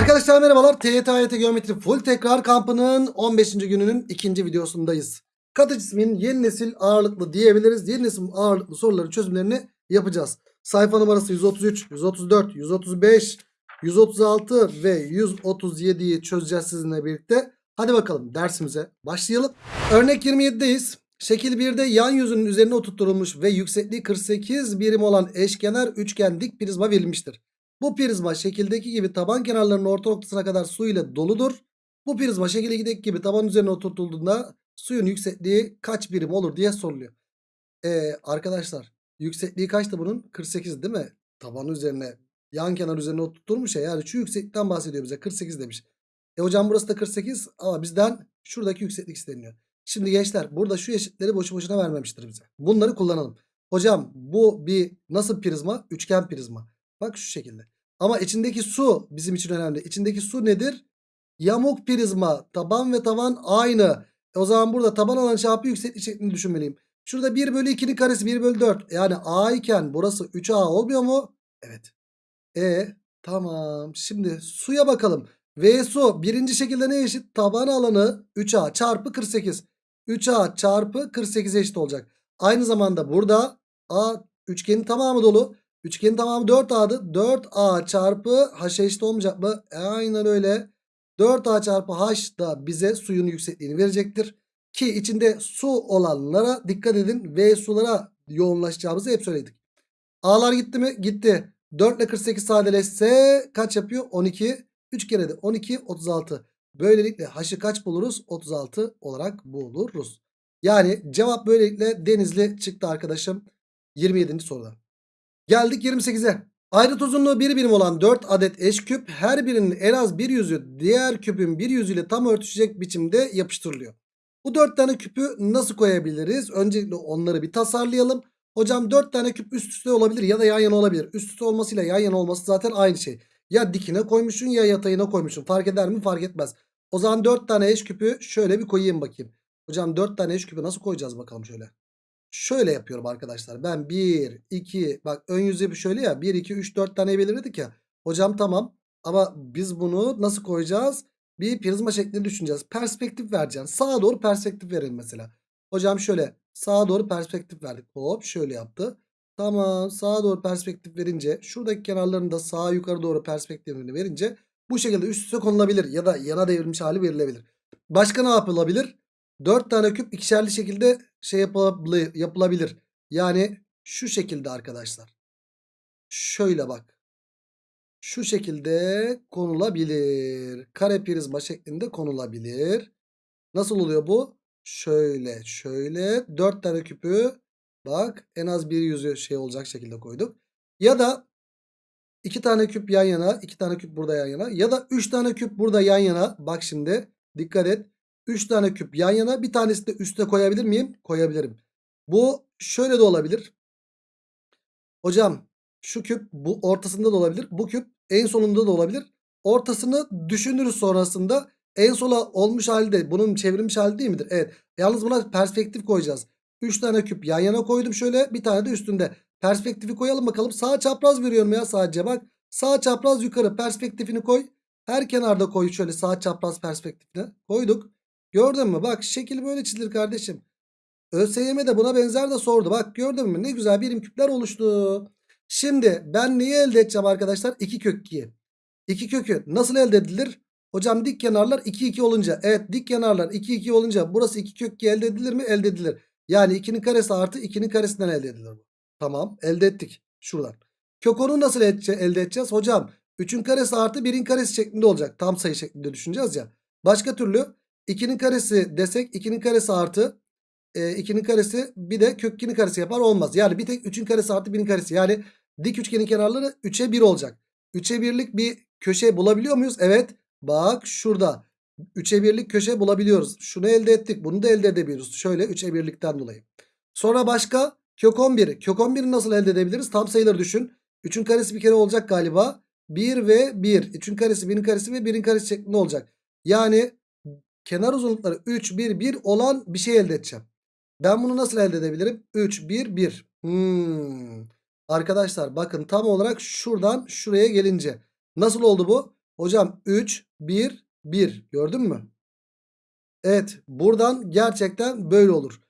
Arkadaşlar merhabalar. TYT AYT Geometri Full Tekrar Kampı'nın 15. gününün ikinci videosundayız. Katı cismin yeni nesil ağırlıklı diyebiliriz. Yeni nesil ağırlıklı soruların çözümlerini yapacağız. Sayfa numarası 133, 134, 135, 136 ve 137'yi çözeceğiz sizinle birlikte. Hadi bakalım dersimize başlayalım. Örnek 27'deyiz. Şekil 1'de yan yüzünün üzerine oturtulmuş ve yüksekliği 48 birim olan eşkenar üçgen dik prizma verilmiştir. Bu prizma şekildeki gibi taban kenarlarının orta noktasına kadar su ile doludur. Bu prizma şekildeki gibi taban üzerine oturtulduğunda suyun yüksekliği kaç birim olur diye soruluyor. Ee, arkadaşlar yüksekliği kaçtı bunun? 48 değil mi? Taban üzerine yan kenar üzerine oturtulmuş ya. Yani şu yükseklikten bahsediyor bize 48 demiş. E hocam burası da 48 ama bizden şuradaki yükseklik isteniyor. Şimdi gençler burada şu eşitleri boşu boşuna vermemiştir bize. Bunları kullanalım. Hocam bu bir nasıl prizma? Üçgen prizma. Bak şu şekilde. Ama içindeki su bizim için önemli. İçindeki su nedir? Yamuk prizma. Taban ve tavan aynı. E o zaman burada taban alan çarpı yükseklik şeklini düşünmeliyim. Şurada 1 bölü 2'nin karesi 1 bölü 4. Yani A iken burası 3A olmuyor mu? Evet. E tamam. Şimdi suya bakalım. V su birinci şekilde ne eşit? Taban alanı 3A çarpı 48. 3A çarpı 48 eşit olacak. Aynı zamanda burada A üçgenin tamamı dolu. Üçgenin tamamı 4A'dı. 4A çarpı H eşit olmayacak mı? E, aynen öyle. 4A çarpı H da bize suyun yüksekliğini verecektir. Ki içinde su olanlara dikkat edin. V sulara yoğunlaşacağımızı hep söyledik. A'lar gitti mi? Gitti. 4 ile 48 sadeleşse kaç yapıyor? 12. 3 kere de 12 36. Böylelikle H'ı kaç buluruz? 36 olarak buluruz. Yani cevap böylelikle Denizli çıktı arkadaşım. 27. soruda. Geldik 28'e. Ayrıt uzunluğu 1 birim olan 4 adet eş küp her birinin en az bir yüzü diğer küpün bir yüzüyle tam örtüşecek biçimde yapıştırılıyor. Bu 4 tane küpü nasıl koyabiliriz? Öncelikle onları bir tasarlayalım. Hocam 4 tane küp üst üste olabilir ya da yan yana olabilir. Üst üste olmasıyla yan yana olması zaten aynı şey. Ya dikine koymuşsun ya yatayına koymuşsun. Fark eder mi? Fark etmez. O zaman 4 tane eş küpü şöyle bir koyayım bakayım. Hocam 4 tane eş küpü nasıl koyacağız bakalım şöyle. Şöyle yapıyorum arkadaşlar. Ben 1, 2 bak ön yüzü şöyle ya 1, 2, 3, 4 tane belirledik ya. Hocam tamam ama biz bunu nasıl koyacağız? Bir prizma şeklinde düşüneceğiz. Perspektif vereceksin. Sağa doğru perspektif verelim mesela. Hocam şöyle sağa doğru perspektif verdik. Hop şöyle yaptı. Tamam sağa doğru perspektif verince şuradaki kenarlarını da sağa yukarı doğru perspektifini verince bu şekilde üst üste konulabilir ya da yana devrilmiş hali verilebilir. Başka ne yapılabilir? 4 tane küp ikişerli şekilde şey yapılabilir. Yani şu şekilde arkadaşlar. Şöyle bak. Şu şekilde konulabilir. Kare prizma şeklinde konulabilir. Nasıl oluyor bu? Şöyle şöyle 4 tane küpü bak en az bir yüzü şey olacak şekilde koyduk. Ya da 2 tane küp yan yana 2 tane küp burada yan yana ya da 3 tane küp burada yan yana. Bak şimdi dikkat et. 3 tane küp yan yana bir tanesi de üste koyabilir miyim? Koyabilirim. Bu şöyle de olabilir. Hocam şu küp bu ortasında da olabilir. Bu küp en sonunda da olabilir. Ortasını düşünürüz sonrasında. En sola olmuş halde bunun çevrilmiş hali değil midir? Evet. Yalnız buna perspektif koyacağız. 3 tane küp yan yana koydum şöyle. Bir tane de üstünde. Perspektifi koyalım bakalım. Sağ çapraz veriyorum ya sadece bak. Sağ çapraz yukarı perspektifini koy. Her kenarda koy şöyle sağ çapraz perspektifine. Koyduk. Gördün mü? Bak şekil böyle çizilir kardeşim. ÖSYM de buna benzer de sordu. Bak gördün mü? Ne güzel birim küpler oluştu. Şimdi ben neyi elde edeceğim arkadaşlar? 2 kök 2'yi. 2 kökü nasıl elde edilir? Hocam dik kenarlar 2 2 olunca. Evet dik kenarlar 2 2 olunca burası 2 kök 2 elde edilir mi? Elde edilir. Yani 2'nin karesi artı 2'nin karesinden elde edilir bu. Tamam elde ettik. Şuradan. Kök 10'u nasıl elde edeceğiz? Hocam 3'ün karesi artı 1'in karesi şeklinde olacak. Tam sayı şeklinde düşüneceğiz ya. Başka türlü 2'nin karesi desek 2'nin karesi artı e, 2'nin karesi bir de kök 2'nin karesi yapar olmaz. Yani bir tek 3'ün karesi artı 1'in karesi. Yani dik üçgenin kenarları 3'e 1 olacak. 3'e 1'lik bir köşe bulabiliyor muyuz? Evet. Bak şurada. 3'e 1'lik köşe bulabiliyoruz. Şunu elde ettik. Bunu da elde edebiliyoruz. Şöyle 3'e 1'likten dolayı. Sonra başka kök 11. Kök 11'i nasıl elde edebiliriz? Tam sayıları düşün. 3'ün karesi bir kere olacak galiba. 1 ve 1. 3'ün karesi 1'in karesi ve 1'in karesi şeklinde olacak. Yani kenar uzunlukları 3, 1, 1 olan bir şey elde edeceğim. Ben bunu nasıl elde edebilirim? 3, 1, 1. Hmm. Arkadaşlar bakın tam olarak şuradan şuraya gelince. Nasıl oldu bu? Hocam 3, 1, 1. Gördün mü? Evet buradan gerçekten böyle olur.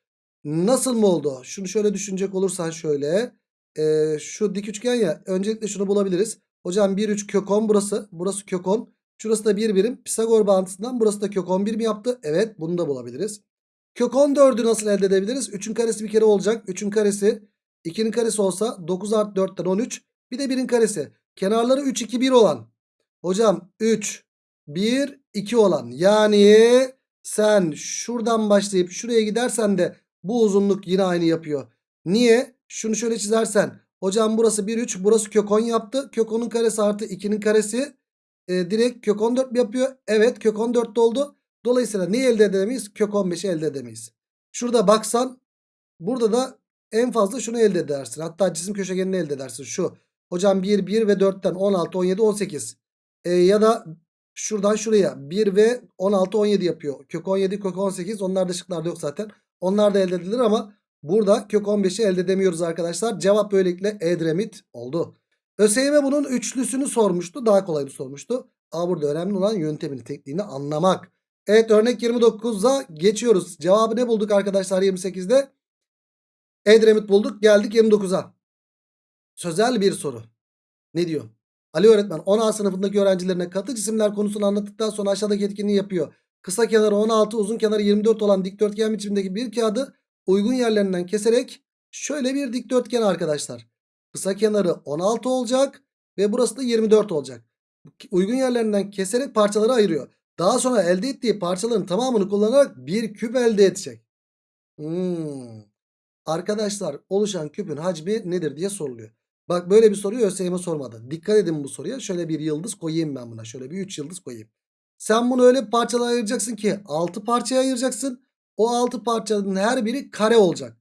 Nasıl mı oldu? Şunu şöyle düşünecek olursan şöyle. Ee, şu dik üçgen ya. Öncelikle şunu bulabiliriz. Hocam 1, 3 kök 10 burası. Burası kök 10. Şurası da 1 birim. Pisagor bağıntısından burası da kök 11 mi yaptı? Evet bunu da bulabiliriz. Kök 14'ü nasıl elde edebiliriz? 3'ün karesi bir kere olacak. 3'ün karesi 2'nin karesi olsa 9 artı 4'ten 13. Bir de 1'in karesi. Kenarları 3, 2, 1 olan. Hocam 3, 1, 2 olan. Yani sen şuradan başlayıp şuraya gidersen de bu uzunluk yine aynı yapıyor. Niye? Şunu şöyle çizersen. Hocam burası 1, 3. Burası kök 10 yaptı. Kök 10'un karesi artı 2'nin karesi. E, direkt kök 14 mi yapıyor? Evet kök 14 oldu. Dolayısıyla neyi elde edemeyiz? Kök 15'i elde edemeyiz. Şurada baksan burada da en fazla şunu elde edersin. Hatta cisim köşegenini elde edersin. Şu. Hocam 1, 1 ve 4'ten 16, 17, 18. E, ya da şuradan şuraya 1 ve 16, 17 yapıyor. Kök 17, kök 18 onlar da şıklarda yok zaten. Onlar da elde edilir ama burada kök 15'i elde edemiyoruz arkadaşlar. Cevap böylelikle Edremit oldu. ÖSYM bunun üçlüsünü sormuştu. Daha kolayını sormuştu. Ama burada önemli olan yöntemini, tekniğini anlamak. Evet örnek 29'a geçiyoruz. Cevabı ne bulduk arkadaşlar 28'de? Edremit bulduk. Geldik 29'a. Sözel bir soru. Ne diyor? Ali öğretmen 10A sınıfındaki öğrencilerine katı cisimler konusunu anlattıktan sonra aşağıdaki etkinliği yapıyor. Kısa kenarı 16 uzun kenarı 24 olan dikdörtgen biçimindeki bir kağıdı uygun yerlerinden keserek şöyle bir dikdörtgen arkadaşlar. Kısa kenarı 16 olacak ve burası da 24 olacak. Uygun yerlerinden keserek parçaları ayırıyor. Daha sonra elde ettiği parçaların tamamını kullanarak bir küp elde edecek. Hmm. Arkadaşlar oluşan küpün hacmi nedir diye soruluyor. Bak böyle bir soruyu ÖSYM sormadı. Dikkat edin bu soruya. Şöyle bir yıldız koyayım ben buna. Şöyle bir 3 yıldız koyayım. Sen bunu öyle parçalara ayıracaksın ki 6 parçaya ayıracaksın. O 6 parçanın her biri kare olacak.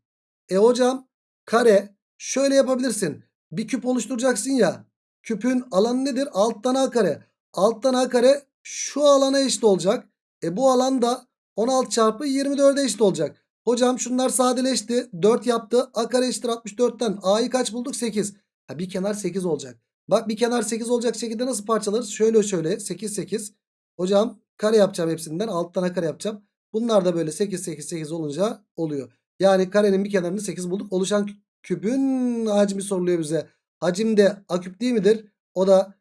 E hocam kare şöyle yapabilirsin. Bir küp oluşturacaksın ya. Küpün alanı nedir? Alttan A kare. Alttan A kare şu alana eşit olacak. E bu alan da 16 çarpı 24'e eşit olacak. Hocam şunlar sadeleşti. 4 yaptı. A kare eşittir 64'ten. A'yı kaç bulduk? 8. Ha bir kenar 8 olacak. Bak bir kenar 8 olacak şekilde nasıl parçalarız? Şöyle şöyle 8 8. Hocam kare yapacağım hepsinden. Alttan A kare yapacağım. Bunlar da böyle 8 8 8 olunca oluyor. Yani karenin bir kenarını 8 bulduk. Oluşan küpün hacmi soruluyor bize. Hacim de A küp değil midir? O da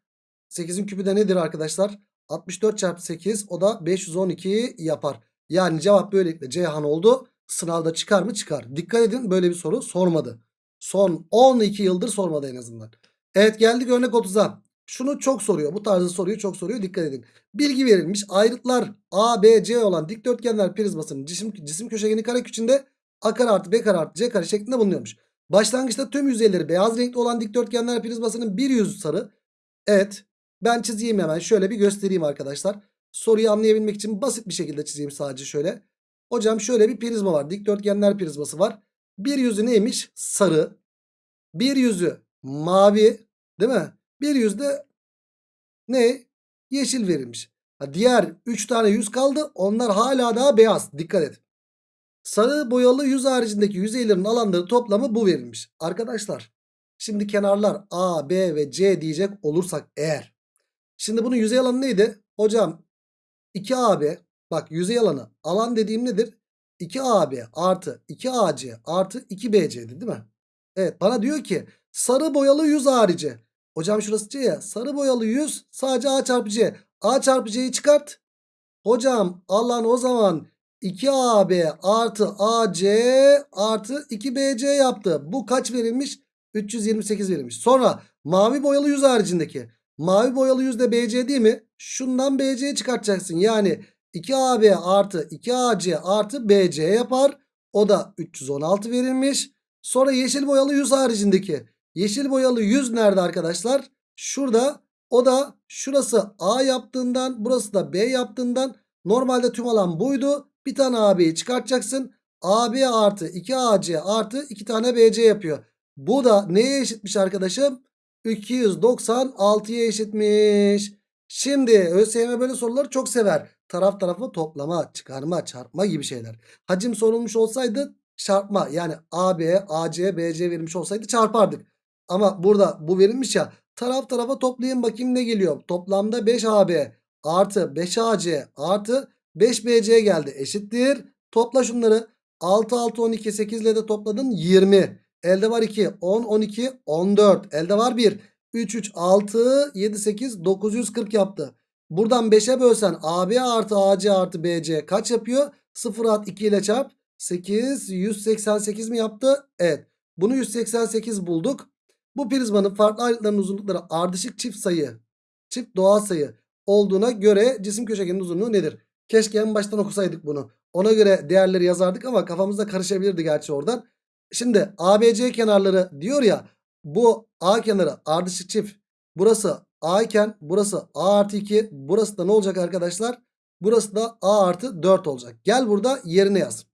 8'in küpü de nedir arkadaşlar? 64 çarpı 8 o da 512 yapar. Yani cevap böylelikle Ceyhan oldu. Sınavda çıkar mı? Çıkar. Dikkat edin böyle bir soru sormadı. Son 12 yıldır sormadı en azından. Evet geldik örnek 30'a. Şunu çok soruyor. Bu tarzı soruyu çok soruyor. Dikkat edin. Bilgi verilmiş. Ayrıtlar A, B, C olan dikdörtgenler prizmasının cisim, cisim köşegeni kare içinde A kare artı B kare artı C kare şeklinde bulunuyormuş. Başlangıçta tüm yüzeyleri beyaz renkli olan dikdörtgenler prizmasının bir yüzü sarı. Evet. Ben çizeyim hemen. Şöyle bir göstereyim arkadaşlar. Soruyu anlayabilmek için basit bir şekilde çizeyim sadece şöyle. Hocam şöyle bir prizma var. Dikdörtgenler prizması var. Bir yüzü neymiş? Sarı. Bir yüzü mavi. Değil mi? Bir yüzü de ne? Yeşil verilmiş. Diğer 3 tane yüz kaldı. Onlar hala daha beyaz. Dikkat et. Sarı boyalı yüz haricindeki yüzeylerin alanları toplamı bu verilmiş. Arkadaşlar şimdi kenarlar A, B ve C diyecek olursak eğer. Şimdi bunun yüzey alanı neydi? Hocam 2AB bak yüzey alanı alan dediğim nedir? 2AB artı 2AC artı 2BC'di değil mi? Evet bana diyor ki sarı boyalı yüz harici. Hocam şurası C ya. Sarı boyalı yüz sadece A çarpı C. A çarpı C'yi çıkart. Hocam alan o zaman 2AB artı AC artı 2BC yaptı. Bu kaç verilmiş? 328 verilmiş. Sonra mavi boyalı yüz haricindeki. Mavi boyalı yüz de BC değil mi? Şundan BC'yi çıkartacaksın. Yani 2AB artı 2AC artı BC yapar. O da 316 verilmiş. Sonra yeşil boyalı yüz haricindeki. Yeşil boyalı yüz nerede arkadaşlar? Şurada. O da şurası A yaptığından burası da B yaptığından normalde tüm alan buydu. Bir tane AB'yi çıkartacaksın. AB artı 2AC artı 2 tane BC yapıyor. Bu da neye eşitmiş arkadaşım? 296'ya eşitmiş. Şimdi ÖSYM böyle soruları çok sever. Taraf tarafa toplama, çıkarma, çarpma gibi şeyler. Hacim sorulmuş olsaydı çarpma yani AB, AC, BC verilmiş olsaydı çarpardık. Ama burada bu verilmiş ya Taraf tarafa toplayayım bakayım ne geliyor. Toplamda 5AB artı 5AC artı 5BC geldi. Eşittir. Topla şunları. 6 6 12 8 ile de topladın 20. Elde var 2 10 12 14. Elde var 1 3 3 6 7 8 940 yaptı. Buradan 5'e bölsen AB artı AC artı BC kaç yapıyor? 0 at 2 ile çarp. 8 188 mi yaptı? Evet. Bunu 188 bulduk. Bu prizmanın farklı ayrıtlarının uzunlukları ardışık çift sayı, çift doğal sayı olduğuna göre cisim köşegenin uzunluğu nedir? Keşke en baştan okusaydık bunu. Ona göre değerleri yazardık ama kafamızda karışabilirdi gerçi oradan. Şimdi ABC kenarları diyor ya bu A kenarı ardışık çift. Burası A iken burası A artı 2. Burası da ne olacak arkadaşlar? Burası da A artı 4 olacak. Gel burada yerine yaz.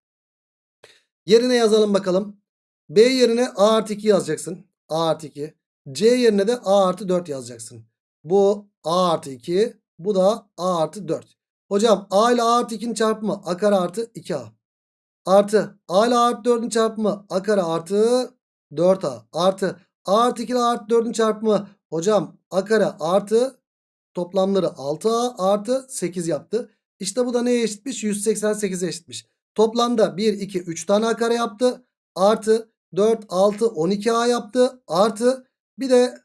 Yerine yazalım bakalım. B yerine A artı 2 yazacaksın. A artı 2. C yerine de A artı 4 yazacaksın. Bu A artı 2. Bu da A artı 4. Hocam A ile A artı 2'nin çarpımı A kare artı 2A. Artı A ile A artı 4'ün çarpımı A kare artı 4A. Artı A artı 2 ile A artı 4'ün çarpımı hocam A kare artı toplamları 6A artı 8 yaptı. İşte bu da neye eşitmiş? 188'e eşitmiş. Toplamda 1, 2, 3 tane A kare yaptı. Artı 4, 6, 12A yaptı. Artı bir de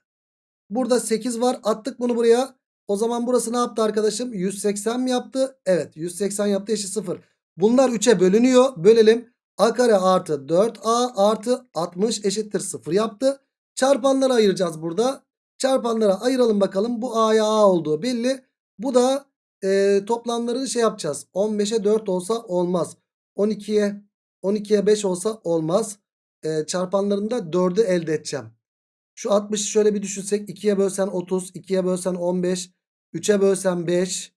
burada 8 var. Attık bunu buraya. O zaman burası ne yaptı arkadaşım? 180 mi yaptı? Evet 180 yaptı eşit 0. Bunlar 3'e bölünüyor. Bölelim. A kare artı 4A artı 60 eşittir 0 yaptı. Çarpanları ayıracağız burada. Çarpanlara ayıralım bakalım. Bu A'ya A olduğu belli. Bu da e, toplamlarını şey yapacağız. 15'e 4 olsa olmaz. 12'ye 12'ye 5 olsa olmaz. E, çarpanlarında 4'ü elde edeceğim. Şu 60'ı şöyle bir düşünsek. 2'ye bölsen 30. 2'ye bölsen 15. 3'e bölsen 5.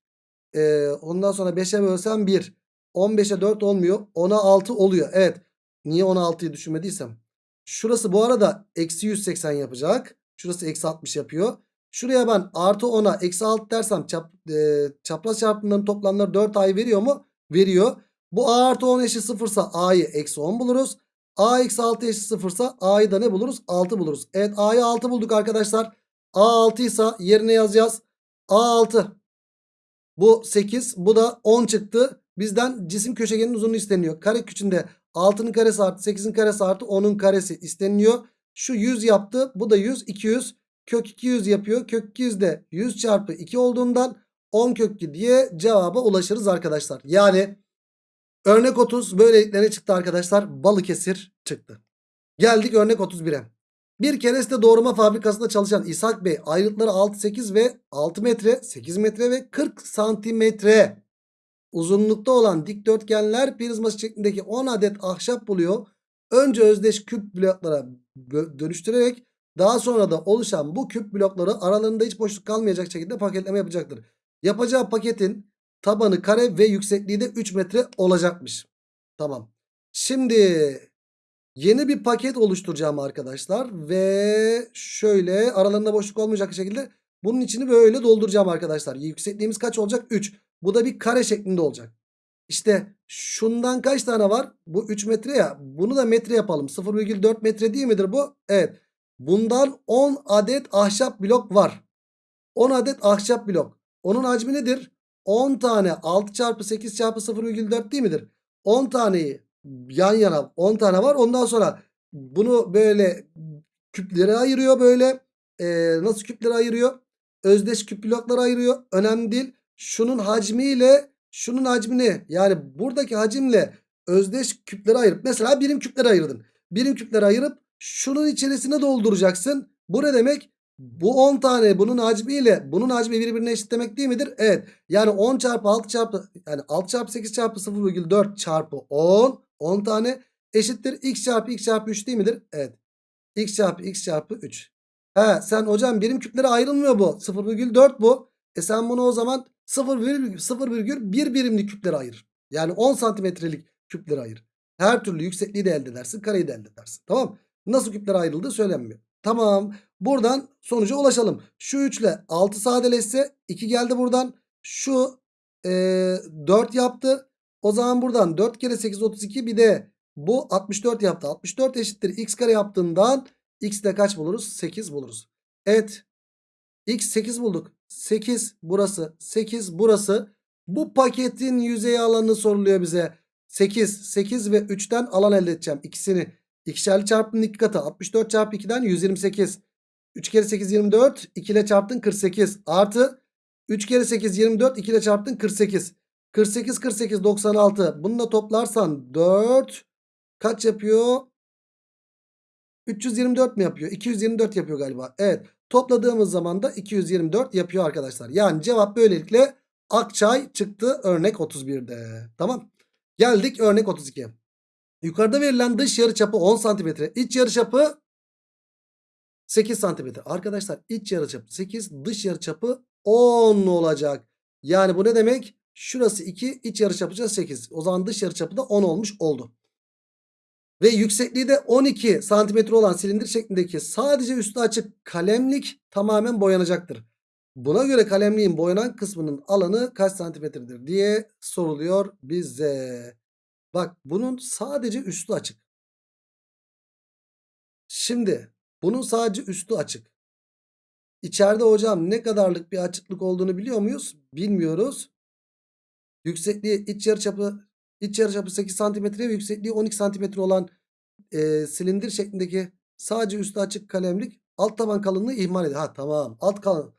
E, ondan sonra 5'e bölsen 1. 15'e 4 olmuyor. 10'a 6 oluyor. Evet. Niye 16'yı düşünmediysem. Şurası bu arada eksi 180 yapacak. Şurası eksi 60 yapıyor. Şuraya ben artı 10'a eksi 6 dersem çap, e, çapraz çarpımların toplamları 4 a'yı veriyor mu? Veriyor. Bu a artı 10 eşit 0 ise a'yı eksi 10 buluruz. a eksi 6 eşit 0 ise a'yı da ne buluruz? 6 buluruz. Evet a'yı 6 bulduk arkadaşlar. a 6 ise yerine yazacağız. A 6. Bu 8 bu da 10 çıktı. Bizden cisim köşegenin uzunluğu isteniyor. Kare küçüğünde 6'nın karesi artı 8'in karesi artı 10'un karesi isteniyor. Şu 100 yaptı. Bu da 100. 200. Kök 200 yapıyor. Kök 200 de 100 çarpı 2 olduğundan 10 kök 2 diye cevaba ulaşırız arkadaşlar. Yani örnek 30 böylelikle çıktı arkadaşlar? Balıkesir çıktı. Geldik örnek 31'e. Bir kereste doğurma fabrikasında çalışan İshak Bey ayrıtları 6, 8 ve 6 metre, 8 metre ve 40 santimetre uzunlukta olan dikdörtgenler prizması şeklindeki 10 adet ahşap buluyor. Önce özdeş küp bloklara dönüştürerek daha sonra da oluşan bu küp blokları aralarında hiç boşluk kalmayacak şekilde paketleme yapacaktır. Yapacağı paketin tabanı kare ve yüksekliği de 3 metre olacakmış. Tamam. Şimdi yeni bir paket oluşturacağım arkadaşlar. Ve şöyle aralarında boşluk olmayacak şekilde bunun içini böyle dolduracağım arkadaşlar. Yüksekliğimiz kaç olacak? 3. Bu da bir kare şeklinde olacak. İşte şundan kaç tane var? Bu 3 metre ya. Bunu da metre yapalım. 0,4 metre değil midir bu? Evet. Bundan 10 adet ahşap blok var. 10 adet ahşap blok. Onun hacmi nedir? 10 tane 6 çarpı 8 çarpı 0,4 değil midir? 10 taneyi yan yana 10 tane var. Ondan sonra bunu böyle küplere ayırıyor böyle. Ee, nasıl küplere ayırıyor? Özdeş küp bloklara ayırıyor. Önemli değil. Şunun hacmiyle şunun hacmini yani buradaki hacimle özdeş küpleri ayırıp mesela birim küpleri ayırdın. Birim küpleri ayırıp şunun içerisine dolduracaksın. Bu ne demek? Bu 10 tane bunun hacmiyle bunun hacmi birbirine eşit demek değil midir? Evet. Yani 10 çarpı 6 çarpı yani 6 çarpı 8 çarpı 0,4 çarpı 10 10 tane eşittir. X çarpı x çarpı 3 değil midir? Evet. X çarpı x çarpı 3. He sen hocam birim küplere ayrılmıyor bu. 0,4 bu. E sen bunu o zaman 0,1 birimlik küplere ayır. Yani 10 santimetrelik küplere ayır. Her türlü yüksekliği de elde edersin. Kareyi de elde edersin. Tamam Nasıl küplere ayrıldığı söylenmiyor. Tamam. Buradan sonuca ulaşalım. Şu 3 ile 6 sadeleşse 2 geldi buradan. Şu e, 4 yaptı. O zaman buradan 4 kere 8 32 bir de bu 64 yaptı. 64 eşittir x kare yaptığından x de kaç buluruz? 8 buluruz. Evet. X 8 bulduk. 8 burası. 8 burası. Bu paketin yüzey alanı soruluyor bize. 8. 8 ve 3'ten alan elde edeceğim. İkisini. İkişerli çarpımın iki katı. 64 çarpı 2'den 128. 3 kere 8 24. 2 ile çarptın 48. Artı 3 kere 8 24. 2 ile çarptın 48. 48 48 96. Bunu da toplarsan 4 kaç yapıyor? 324 mi yapıyor? 224 yapıyor galiba. Evet. Topladığımız zaman da 224 yapıyor arkadaşlar. Yani cevap böylelikle Akçay çıktı örnek 31'de. Tamam. Geldik örnek 32'ye. Yukarıda verilen dış yarıçapı 10 cm. İç yarıçapı 8 cm. Arkadaşlar iç yarıçapı 8 dış yarıçapı 10 olacak. Yani bu ne demek? Şurası 2 iç yarıçapı 8. O zaman dış yarıçapı da 10 olmuş oldu. Ve yüksekliği de 12 santimetre olan silindir şeklindeki sadece üstü açık kalemlik tamamen boyanacaktır. Buna göre kalemliğin boyanan kısmının alanı kaç santimetredir diye soruluyor bize. Bak bunun sadece üstü açık. Şimdi bunun sadece üstü açık. İçeride hocam ne kadarlık bir açıklık olduğunu biliyor muyuz? Bilmiyoruz. Yüksekliği iç yarıçapı iç yarıçapı 8 santimetre ve yüksekliği 12 santimetre olan e, silindir şeklindeki sadece üstü açık kalemlik alt taban kalınlığı ihmal ediyor. Ha tamam alt kalın.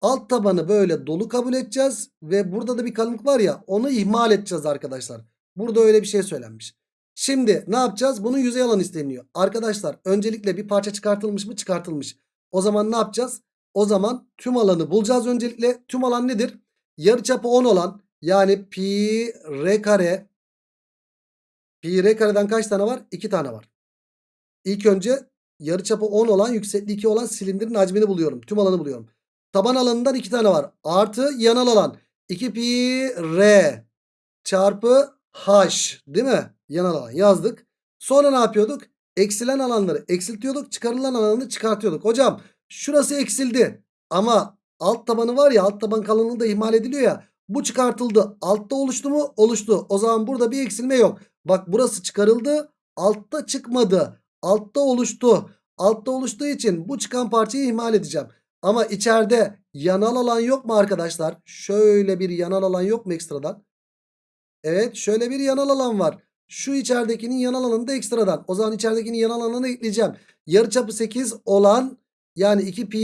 Alt tabanı böyle dolu kabul edeceğiz ve burada da bir kalınlık var ya onu ihmal edeceğiz arkadaşlar. Burada öyle bir şey söylenmiş. Şimdi ne yapacağız? Bunun yüzey alanı isteniyor. Arkadaşlar öncelikle bir parça çıkartılmış mı? Çıkartılmış. O zaman ne yapacağız? O zaman tüm alanı bulacağız öncelikle. Tüm alan nedir? Yarıçapı 10 olan yani pi r kare pi r kareden kaç tane var? 2 tane var. İlk önce yarıçapı 10 olan yüksekliği 2 olan silindirin hacmini buluyorum. Tüm alanı buluyorum. Taban alanından 2 tane var. Artı yanal alan 2 pi r çarpı h değil mi? Yanal alan yazdık. Sonra ne yapıyorduk? Eksilen alanları eksiltiyorduk. Çıkarılan alanı çıkartıyorduk. Hocam şurası eksildi. Ama alt tabanı var ya alt taban kalınlığı da ihmal ediliyor ya. Bu çıkartıldı. Altta oluştu mu? Oluştu. O zaman burada bir eksilme yok. Bak burası çıkarıldı. Altta çıkmadı. Altta oluştu. Altta oluştuğu için bu çıkan parçayı ihmal edeceğim. Ama içeride yanal alan yok mu arkadaşlar? Şöyle bir yanal alan yok mu ekstradan? Evet şöyle bir yanal alan var. Şu içeridekinin yanal alanı da ekstradan. O zaman içeridekinin yanal alanını ekleyeceğim. Yarıçapı 8 olan yani 2 pi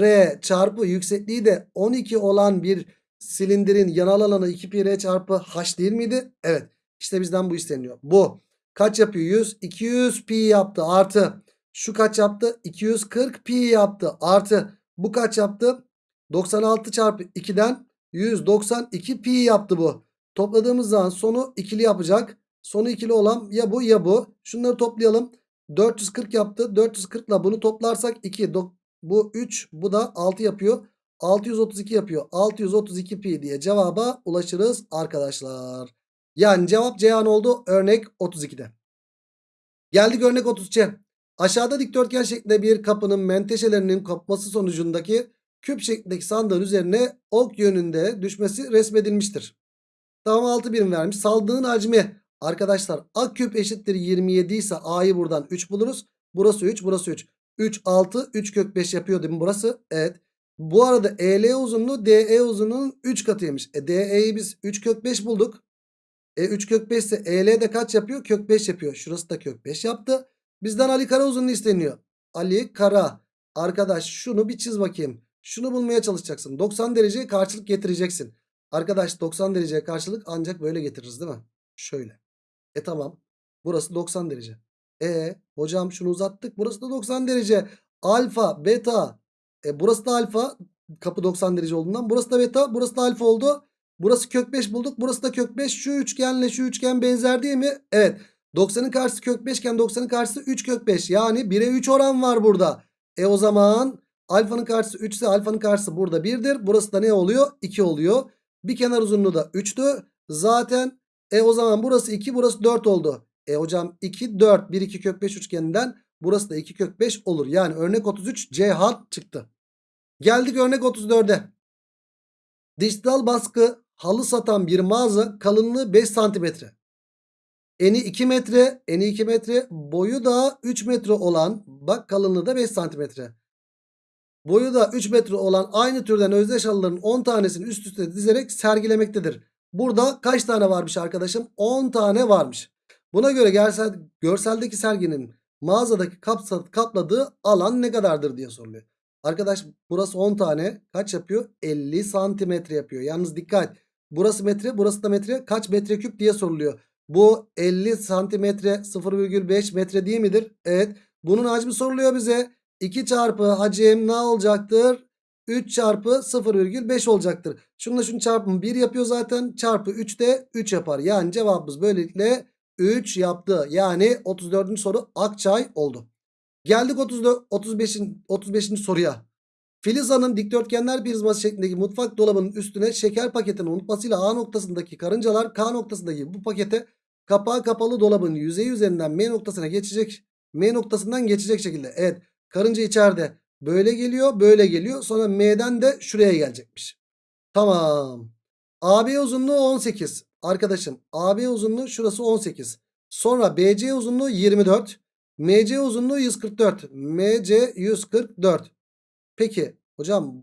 r çarpı yüksekliği de 12 olan bir silindirin yanal alanı 2 pi r çarpı h değil miydi? Evet. İşte bizden bu isteniyor. Bu kaç yapıyor? 100. 200 pi yaptı artı. Şu kaç yaptı? 240 pi yaptı artı. Bu kaç yaptı? 96 çarpı 2'den 192 pi yaptı bu. Topladığımız zaman sonu ikili yapacak. Sonu ikili olan ya bu ya bu. Şunları toplayalım. 440 yaptı. 440 ile bunu toplarsak 2. Bu 3 bu da 6 yapıyor. 632 yapıyor. 632 pi diye cevaba ulaşırız arkadaşlar. Yani cevap Ceyhan oldu örnek 32'de. Geldik örnek 33'e. Aşağıda dikdörtgen şeklinde bir kapının menteşelerinin kopması sonucundaki küp şeklindeki sandığın üzerine ok yönünde düşmesi resmedilmiştir. Tamam 6 birim vermiş. Saldığın hacmi arkadaşlar a küp eşittir 27 ise a'yı buradan 3 buluruz. Burası 3 burası 3. 3 6 3 kök 5 yapıyor değil mi burası? Evet. Bu arada EL uzunluğu DE uzunluğunun 3 katıymış. E DE'yi biz 3 kök 5 bulduk. E 3 kök 5 ise EL de kaç yapıyor? Kök 5 yapıyor. Şurası da kök 5 yaptı. Bizden Ali Kara uzunluğu isteniyor. Ali Kara. Arkadaş şunu bir çiz bakayım. Şunu bulmaya çalışacaksın. 90 dereceye karşılık getireceksin. Arkadaş 90 dereceye karşılık ancak böyle getiririz değil mi? Şöyle. E tamam. Burası 90 derece. E hocam şunu uzattık. Burası da 90 derece. Alfa, beta. E burası da alfa. Kapı 90 derece olduğundan. Burası da beta. Burası da alfa oldu. Burası kök 5 bulduk. Burası da kök 5. Şu üçgenle şu üçgen benzer değil mi? Evet. 90'ın karşısı kök 5 iken 90'ın karşısı 3 kök 5. Yani 1'e 3 oran var burada. E o zaman alfanın karşısı 3 ise alfanın karşısı burada 1'dir. Burası da ne oluyor? 2 oluyor. Bir kenar uzunluğu da 3'tü. Zaten e o zaman burası 2 burası 4 oldu. E hocam 2 4 1 2 kök 5 üçgeninden burası da 2 kök 5 olur. Yani örnek 33 C hat çıktı. Geldik örnek 34'e. Dijital baskı halı satan bir mağaza kalınlığı 5 santimetre. Eni 2 metre, eni 2 metre, boyu da 3 metre olan bak kalınlığı da 5 santimetre. boyu da 3 metre olan aynı türden özdeş halıların 10 tanesini üst üste dizerek sergilemektedir. Burada kaç tane varmış arkadaşım? 10 tane varmış. Buna göre görsel, görseldeki serginin mağazadaki kapladığı alan ne kadardır diye soruluyor. Arkadaş burası 10 tane kaç yapıyor? 50 santimetre yapıyor. Yalnız dikkat burası metre burası da metre kaç metreküp diye soruluyor. Bu 50 santimetre 0,5 metre değil midir? Evet. Bunun hacmi soruluyor bize. 2 çarpı hacim ne olacaktır? 3 çarpı 0,5 olacaktır. Şununla şunu çarpımı 1 yapıyor zaten. Çarpı 3 de 3 yapar. Yani cevabımız böylelikle 3 yaptı. Yani 34. soru Akçay oldu. Geldik 34, 35'in 35. soruya. Filiz Hanım dikdörtgenler prizması şeklindeki mutfak dolabının üstüne şeker paketini unutmasıyla A noktasındaki karıncalar K noktasındaki bu pakete kapağı kapalı dolabın yüzeyi üzerinden M noktasına geçecek. M noktasından geçecek şekilde. Evet karınca içeride böyle geliyor böyle geliyor. Sonra M'den de şuraya gelecekmiş. Tamam. AB uzunluğu 18. Arkadaşım AB uzunluğu şurası 18. Sonra BC uzunluğu 24. MC uzunluğu 144. MC 144. Peki hocam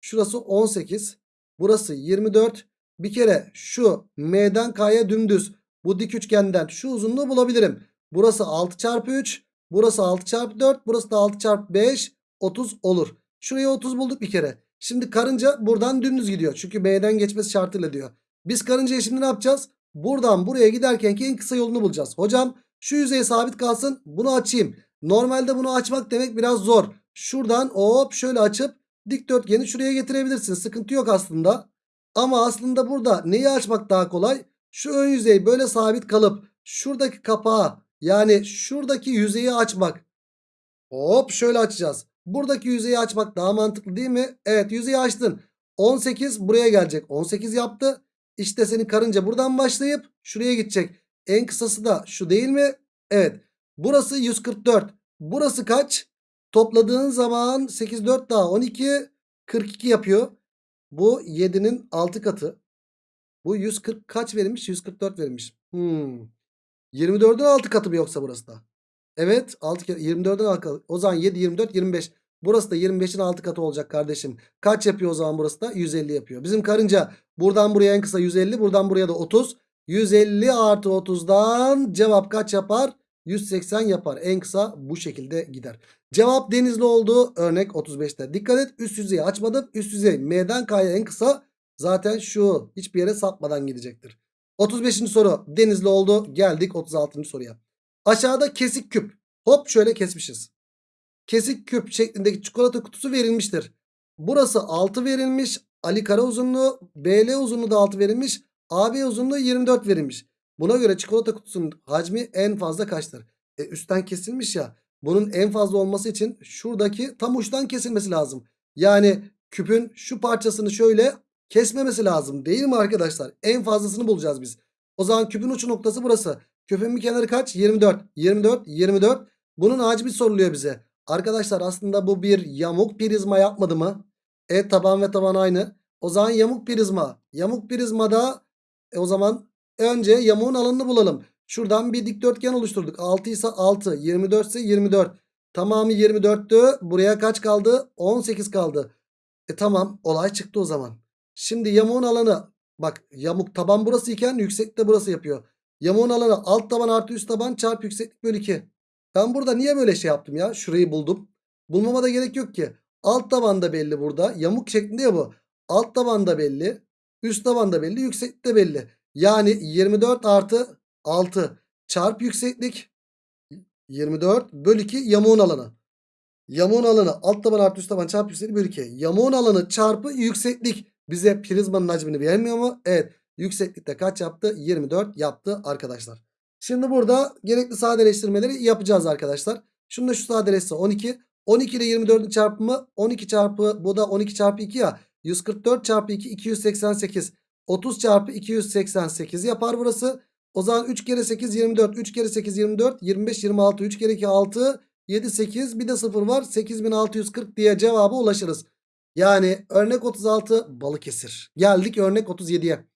şurası 18. Burası 24. Bir kere şu M'den K'ya dümdüz bu dik üçgenden şu uzunluğu bulabilirim. Burası 6 çarpı 3. Burası 6 çarpı 4. Burası da 6 çarpı 5. 30 olur. Şuraya 30 bulduk bir kere. Şimdi karınca buradan dümdüz gidiyor. Çünkü M'den geçmesi şartıyla diyor. Biz karıncaya şimdi ne yapacağız? Buradan buraya giderken ki en kısa yolunu bulacağız. Hocam şu yüzey sabit kalsın. Bunu açayım. Normalde bunu açmak demek biraz zor. Şuradan hop şöyle açıp dikdörtgeni şuraya getirebilirsin. Sıkıntı yok aslında. Ama aslında burada neyi açmak daha kolay? Şu ön yüzey böyle sabit kalıp şuradaki kapağı yani şuradaki yüzeyi açmak. Hop şöyle açacağız. Buradaki yüzeyi açmak daha mantıklı değil mi? Evet yüzeyi açtın. 18 buraya gelecek. 18 yaptı. İşte senin karınca buradan başlayıp şuraya gidecek. En kısası da şu değil mi? Evet. Burası 144. Burası kaç? Topladığın zaman 8 4 daha 12 42 yapıyor. Bu 7'nin 6 katı. Bu 140 kaç verilmiş? 144 verilmiş. Hmm. 24'ün 6 katı mı yoksa burası da? Evet 6 kere 24'ün 6 katı. O zaman 7 24 25. Burası da 25'in 6 katı olacak kardeşim. Kaç yapıyor o zaman burası da? 150 yapıyor. Bizim karınca buradan buraya en kısa 150 buradan buraya da 30. 150 artı 30'dan cevap kaç yapar? 180 yapar. En kısa bu şekilde gider. Cevap denizli oldu. Örnek 35'te. Dikkat et üst yüzeyi açmadım. Üst yüzey M'den K'ya en kısa zaten şu hiçbir yere sapmadan gidecektir. 35. soru denizli oldu. Geldik 36. soruya. Aşağıda kesik küp. Hop şöyle kesmişiz. Kesik küp şeklindeki çikolata kutusu verilmiştir. Burası 6 verilmiş. Ali kara uzunluğu BL uzunluğu da 6 verilmiş. AB uzunluğu 24 verilmiş. Buna göre çikolata kutusunun hacmi en fazla kaçtır? E, üstten kesilmiş ya. Bunun en fazla olması için şuradaki tam uçtan kesilmesi lazım. Yani küpün şu parçasını şöyle kesmemesi lazım değil mi arkadaşlar? En fazlasını bulacağız biz. O zaman küpün uç noktası burası. Küpün bir kenarı kaç? 24. 24. 24. Bunun hacmi soruluyor bize. Arkadaşlar aslında bu bir yamuk prizma yapmadı mı? Evet taban ve taban aynı. O zaman yamuk prizma. Yamuk prizmada e, o zaman önce yamuğun alanını bulalım. Şuradan bir dikdörtgen oluşturduk. 6 ise 6. 24 ise 24. Tamamı 24'tü. Buraya kaç kaldı? 18 kaldı. E tamam olay çıktı o zaman. Şimdi yamuğun alanı bak yamuk taban burası iken yükseklik de burası yapıyor. Yamuğun alanı alt taban artı üst taban çarpı yükseklik bölü 2. Ben burada niye böyle şey yaptım ya? Şurayı buldum. Bulmama da gerek yok ki. Alt taban da belli burada. Yamuk şeklinde ya bu. Alt taban da belli. Üst taban da belli. Yükseklik de belli. Yani 24 artı 6 çarp yükseklik 24 bölü 2 yamuğun alanı. Yamuğun alanı alt taban artı üst taban çarpı yükseklik bölü 2. Yamuğun alanı çarpı yükseklik bize prizmanın hacmini vermiyor mu? Evet. Yükseklikte kaç yaptı? 24 yaptı arkadaşlar. Şimdi burada gerekli sadeleştirmeleri yapacağız arkadaşlar. Şunu da şu sadeleşse 12. 12 ile 24'ün çarpımı 12 çarpı bu da 12 çarpı 2 ya. 144 çarpı 2 288. 30 çarpı 288 yapar burası. O zaman 3 kere 8 24. 3 kere 8 24. 25 26. 3 kere 2 6. 7 8 bir de 0 var. 8640 diye cevaba ulaşırız. Yani örnek 36 Balıkesir. Geldik örnek 37'ye.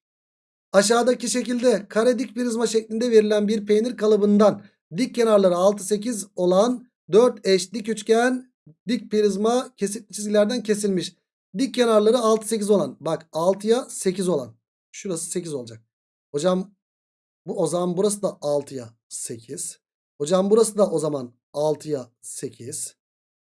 Aşağıdaki şekilde kare dik prizma şeklinde verilen bir peynir kalıbından dik kenarları 6 8 olan 4 eş dik üçgen dik prizma kesitli çizgilerden kesilmiş. Dik kenarları 6 8 olan. Bak 6'ya 8 olan. Şurası 8 olacak. Hocam bu o zaman burası da 6'ya 8. Hocam burası da o zaman 6'ya 8.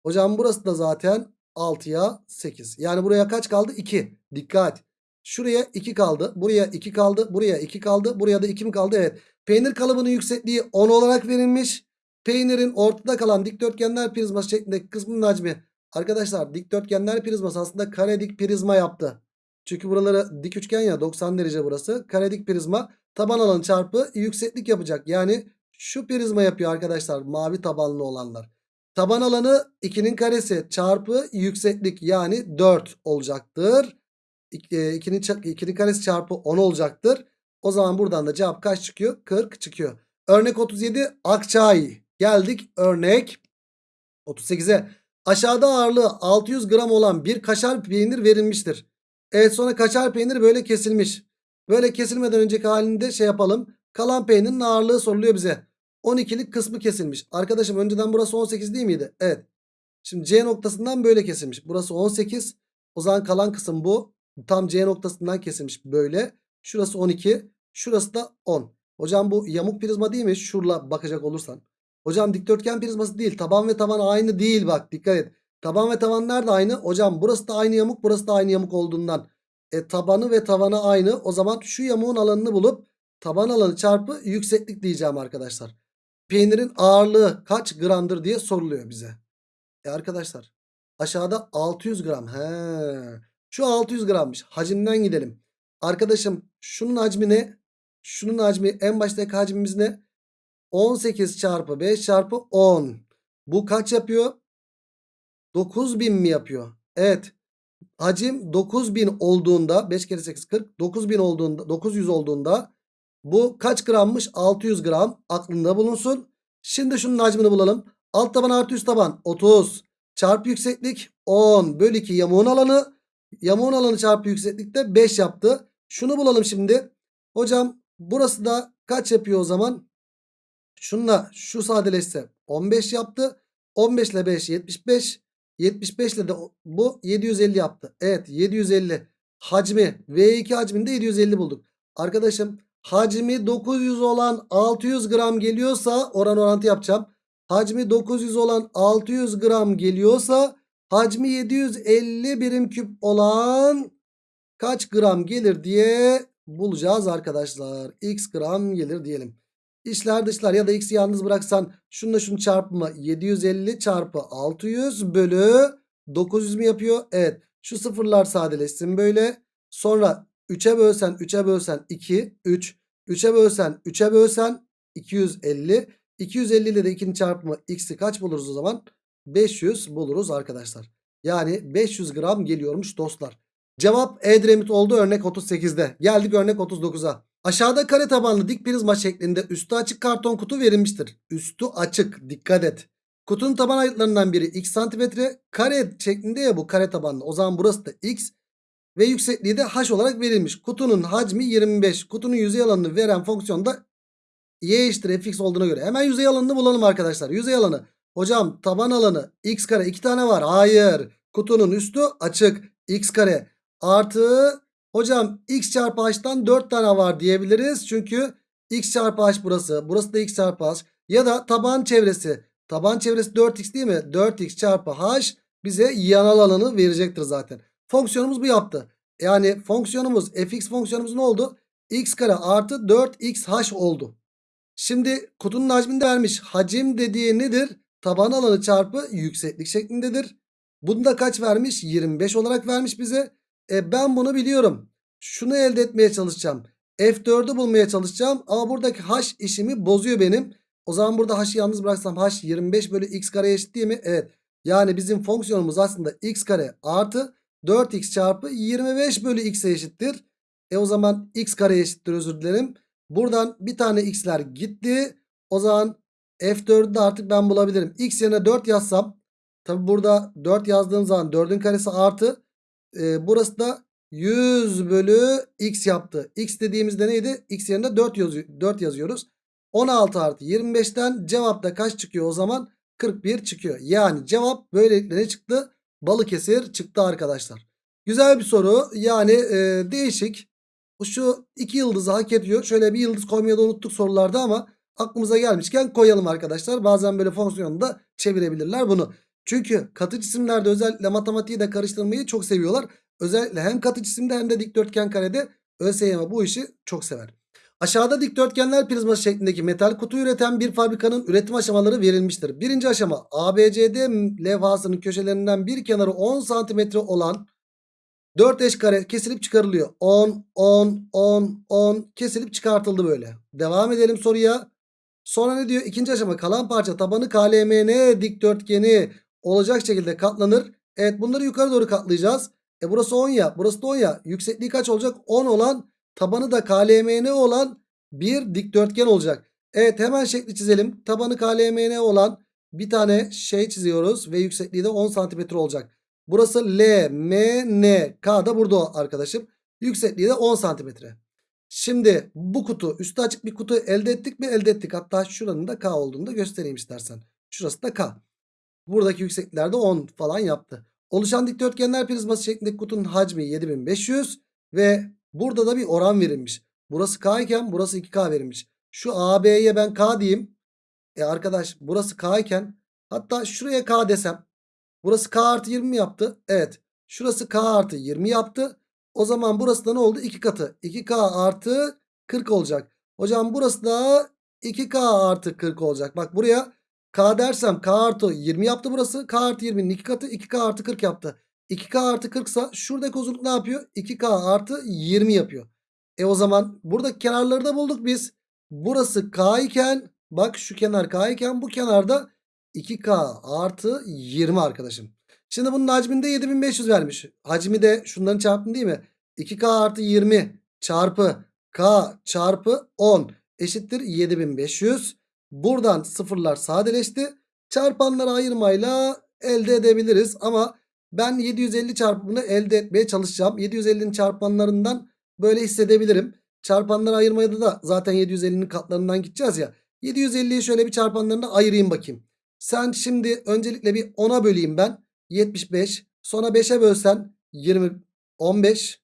Hocam burası da zaten 6'ya 8. Yani buraya kaç kaldı? 2. Dikkat. Şuraya 2 kaldı. Buraya 2 kaldı. Buraya 2 kaldı. Buraya da 2 mi kaldı? Evet. Peynir kalıbının yüksekliği 10 olarak verilmiş. Peynirin ortada kalan dikdörtgenler prizması şeklindeki kısmının hacmi. Arkadaşlar dikdörtgenler prizması aslında kare dik prizma yaptı. Çünkü buraları dik üçgen ya 90 derece burası. Kare dik prizma taban alanı çarpı yükseklik yapacak. Yani şu prizma yapıyor arkadaşlar mavi tabanlı olanlar. Taban alanı 2'nin karesi çarpı yükseklik yani 4 olacaktır. 2'nin 2'nin karesi çarpı 10 olacaktır. O zaman buradan da cevap kaç çıkıyor? 40 çıkıyor. Örnek 37 Akçay. Geldik örnek 38'e. Aşağıda ağırlığı 600 gram olan bir kaşar peynir verilmiştir. Evet sonra kaşar peynir böyle kesilmiş. Böyle kesilmeden önceki halinde şey yapalım. Kalan peynirin ağırlığı soruluyor bize. 12'lik kısmı kesilmiş. Arkadaşım önceden burası 18 değil miydi? Evet. Şimdi C noktasından böyle kesilmiş. Burası 18. O zaman kalan kısım bu. Tam C noktasından kesilmiş böyle. Şurası 12. Şurası da 10. Hocam bu yamuk prizma değil mi? Şurla bakacak olursan. Hocam dikdörtgen prizması değil. Taban ve taban aynı değil bak dikkat et. Taban ve taban nerede aynı? Hocam burası da aynı yamuk burası da aynı yamuk olduğundan. E tabanı ve tavanı aynı. O zaman şu yamuğun alanını bulup taban alanı çarpı yükseklik diyeceğim arkadaşlar. Peynirin ağırlığı kaç gramdır diye soruluyor bize. E arkadaşlar aşağıda 600 gram. He. Şu 600 grammış. Hacimden gidelim. Arkadaşım şunun hacmi ne? Şunun hacmi en baştaki hacmimiz ne? 18 çarpı 5 çarpı 10. Bu kaç yapıyor? 9000 mi yapıyor? Evet. Hacim 9000 olduğunda 5 kere 8 40. 9000 olduğunda 900 olduğunda bu kaç grammış? 600 gram. Aklında bulunsun. Şimdi şunun hacmini bulalım. Alt taban artı üst taban 30. Çarpı yükseklik 10 bölü 2 yamuğun alanı. Yamuğun alanı çarpı yükseklikte 5 yaptı. Şunu bulalım şimdi. Hocam burası da kaç yapıyor o zaman? Şunla şu sadeleşse 15 yaptı. 15 ile 5 75. 75 ile de bu 750 yaptı. Evet 750 hacmi V2 hacminde 750 bulduk. Arkadaşım hacmi 900 olan 600 gram geliyorsa oran orantı yapacağım. Hacmi 900 olan 600 gram geliyorsa hacmi 750 birim küp olan kaç gram gelir diye bulacağız arkadaşlar. X gram gelir diyelim. İçler dışlar ya da x'i yalnız bıraksan şununla şunu çarpımı 750 çarpı 600 bölü 900 mü yapıyor? Evet. Şu sıfırlar sadeleşsin böyle. Sonra 3'e bölsen 3'e bölsen 2 3. 3'e bölsen 3'e bölsen 250. 250 ile de 2'nin çarpımı x'i kaç buluruz o zaman? 500 buluruz arkadaşlar. Yani 500 gram geliyormuş dostlar. Cevap Edremit oldu örnek 38'de. Geldik örnek 39'a. Aşağıda kare tabanlı dik prizma şeklinde üstü açık karton kutu verilmiştir. Üstü açık dikkat et. Kutunun taban ayıtlarından biri x santimetre kare şeklinde ya bu kare tabanlı. O zaman burası da x ve yüksekliği de h olarak verilmiş. Kutunun hacmi 25. Kutunun yüzey alanını veren fonksiyonda y eşittir fx olduğuna göre. Hemen yüzey alanını bulalım arkadaşlar. Yüzey alanı. Hocam taban alanı x kare 2 tane var. Hayır. Kutunun üstü açık. x kare artı hocam x çarpı h'tan 4 tane var diyebiliriz. Çünkü x çarpı h burası. Burası da x çarpı h. Ya da taban çevresi. Taban çevresi 4x değil mi? 4x çarpı h bize yanal alanı verecektir zaten. Fonksiyonumuz bu yaptı. Yani fonksiyonumuz fx fonksiyonumuz ne oldu? x kare artı 4xh oldu. Şimdi kutunun hacmini de vermiş. Hacim dediği nedir? Taban alanı çarpı yükseklik şeklindedir. Bunu da kaç vermiş? 25 olarak vermiş bize. E ben bunu biliyorum. Şunu elde etmeye çalışacağım. F4'ü bulmaya çalışacağım. Ama buradaki H işimi bozuyor benim. O zaman burada H'ı yalnız bıraksam H 25 bölü X kare eşit değil mi? Evet. Yani bizim fonksiyonumuz aslında X kare artı 4X çarpı 25 bölü X'e eşittir. E o zaman X kare eşittir özür dilerim. Buradan bir tane X'ler gitti. O zaman F4'ü de artık ben bulabilirim. X yerine 4 yazsam. Tabi burada 4 yazdığım zaman 4'ün karesi artı. E, burası da 100 bölü X yaptı. X dediğimizde neydi? X yerine 4, yazıyor, 4 yazıyoruz. 16 artı 25'ten cevapta kaç çıkıyor o zaman? 41 çıkıyor. Yani cevap böylelikle ne çıktı? Balıkesir çıktı arkadaşlar. Güzel bir soru. Yani e, değişik. Şu iki yıldızı hak ediyor. Şöyle bir yıldız koymayı da unuttuk sorularda ama aklımıza gelmişken koyalım arkadaşlar. Bazen böyle fonksiyonda çevirebilirler bunu. Çünkü katı cisimlerde özellikle matematiği de karıştırmayı çok seviyorlar. Özellikle hem katı cisimde hem de dikdörtgen karede ÖSYM bu işi çok sever. Aşağıda dikdörtgenler prizması şeklindeki metal kutu üreten bir fabrikanın üretim aşamaları verilmiştir. Birinci aşama ABCD levhasının köşelerinden bir kenarı 10 cm olan 4 eş kare kesilip çıkarılıyor. 10, 10, 10, 10 kesilip çıkartıldı böyle. Devam edelim soruya. Sonra ne diyor? İkinci aşama kalan parça tabanı KLMN dikdörtgeni olacak şekilde katlanır. Evet bunları yukarı doğru katlayacağız. E burası 10 ya burası da 10 ya. Yüksekliği kaç olacak? 10 olan tabanı da KLMN olan bir dikdörtgen olacak. Evet hemen şekli çizelim. Tabanı KLMN olan bir tane şey çiziyoruz ve yüksekliği de 10 cm olacak. Burası L, M, N. K da burada arkadaşım. Yüksekliği de 10 santimetre. Şimdi bu kutu üstü açık bir kutu elde ettik mi? Elde ettik. Hatta şuranın da K olduğunu da göstereyim istersen. Şurası da K. Buradaki yükseklikler de 10 falan yaptı. Oluşan dikdörtgenler prizması şeklindeki kutunun hacmi 7500 ve burada da bir oran verilmiş. Burası K iken burası 2K verilmiş. Şu AB'ye ben K diyeyim. E arkadaş burası K iken hatta şuraya K desem Burası K artı 20 mi yaptı? Evet. Şurası K artı 20 yaptı. O zaman burası da ne oldu? 2 katı. 2K artı 40 olacak. Hocam burası da 2K artı 40 olacak. Bak buraya K dersem K artı 20 yaptı burası. K artı 20'nin 2 katı 2K artı 40 yaptı. 2K artı 40 ise şuradaki uzunluk ne yapıyor? 2K artı 20 yapıyor. E o zaman buradaki kenarları da bulduk biz. Burası K iken bak şu kenar K iken bu kenarda 2K artı 20 arkadaşım. Şimdi bunun hacminde 7500 vermiş. Hacmi de şunların çarpımı değil mi? 2K artı 20 çarpı K çarpı 10 eşittir 7500. Buradan sıfırlar sadeleşti. Çarpanları ayırmayla elde edebiliriz. Ama ben 750 çarpımını elde etmeye çalışacağım. 750'nin çarpanlarından böyle hissedebilirim. Çarpanları ayırmaya da zaten 750'nin katlarından gideceğiz ya. 750'yi şöyle bir çarpanlarına ayırayım bakayım. Sen şimdi öncelikle bir 10'a böleyim ben. 75. Sonra 5'e bölsen 20, 15.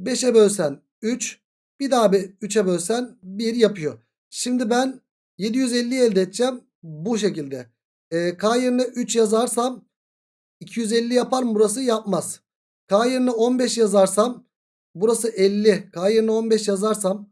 5'e bölsen 3. Bir daha 3'e bölsen 1 yapıyor. Şimdi ben 750 elde edeceğim. Bu şekilde. E, K yerine 3 yazarsam 250 yapar mı burası? Yapmaz. K yerine 15 yazarsam burası 50. K yerine 15 yazarsam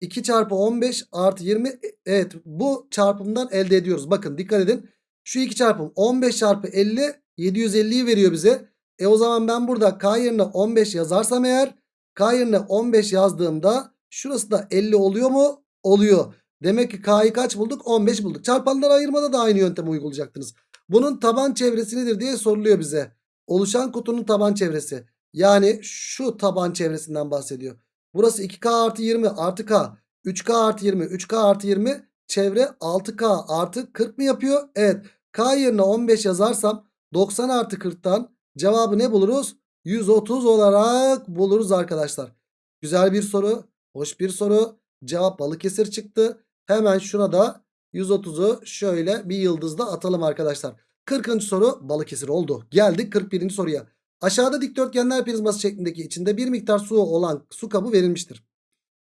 2 çarpı 15 artı 20 e, evet bu çarpımdan elde ediyoruz. Bakın dikkat edin. Şu iki çarpım 15 çarpı 50 750'yi veriyor bize. E o zaman ben burada K yerine 15 yazarsam eğer K yerine 15 yazdığımda şurası da 50 oluyor mu? Oluyor. Demek ki K'yı kaç bulduk? 15 bulduk. Çarpanları ayırmada da aynı yöntemi uygulayacaktınız. Bunun taban çevresi nedir diye soruluyor bize. Oluşan kutunun taban çevresi. Yani şu taban çevresinden bahsediyor. Burası 2K artı 20 artı K. 3K artı 20. 3K artı 20. Çevre 6K artı 40 mı yapıyor? Evet. K yerine 15 yazarsam 90 artı 40'tan cevabı ne buluruz? 130 olarak buluruz arkadaşlar. Güzel bir soru. Hoş bir soru. Cevap Balıkesir çıktı. Hemen şuna da 130'u şöyle bir yıldızla atalım arkadaşlar. 40. soru Balıkesir oldu. Geldik 41. soruya. Aşağıda dikdörtgenler prizması şeklindeki içinde bir miktar su olan su kabı verilmiştir.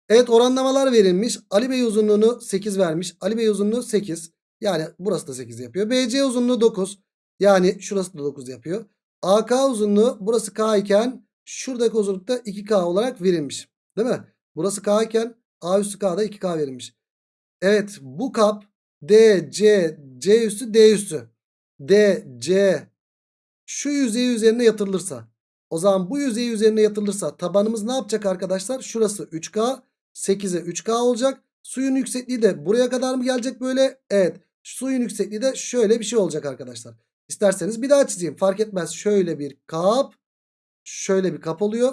Evet oranlamalar verilmiş. Ali Bey uzunluğunu 8 vermiş. Ali Bey uzunluğu 8. Yani burası da 8 yapıyor. BC uzunluğu 9. Yani şurası da 9 yapıyor. AK uzunluğu burası K iken şuradaki uzunluk da 2K olarak verilmiş. Değil mi? Burası K iken A üstü K'da 2K verilmiş. Evet bu kap D, C, C üstü D üstü. D, C şu yüzey üzerine yatırılırsa. O zaman bu yüzey üzerine yatırılırsa tabanımız ne yapacak arkadaşlar? Şurası 3K 8'e 3K olacak. Suyun yüksekliği de buraya kadar mı gelecek böyle? Evet. Suyun yüksekliği de şöyle bir şey olacak arkadaşlar. İsterseniz bir daha çizeyim. Fark etmez. Şöyle bir kap. Şöyle bir kap oluyor.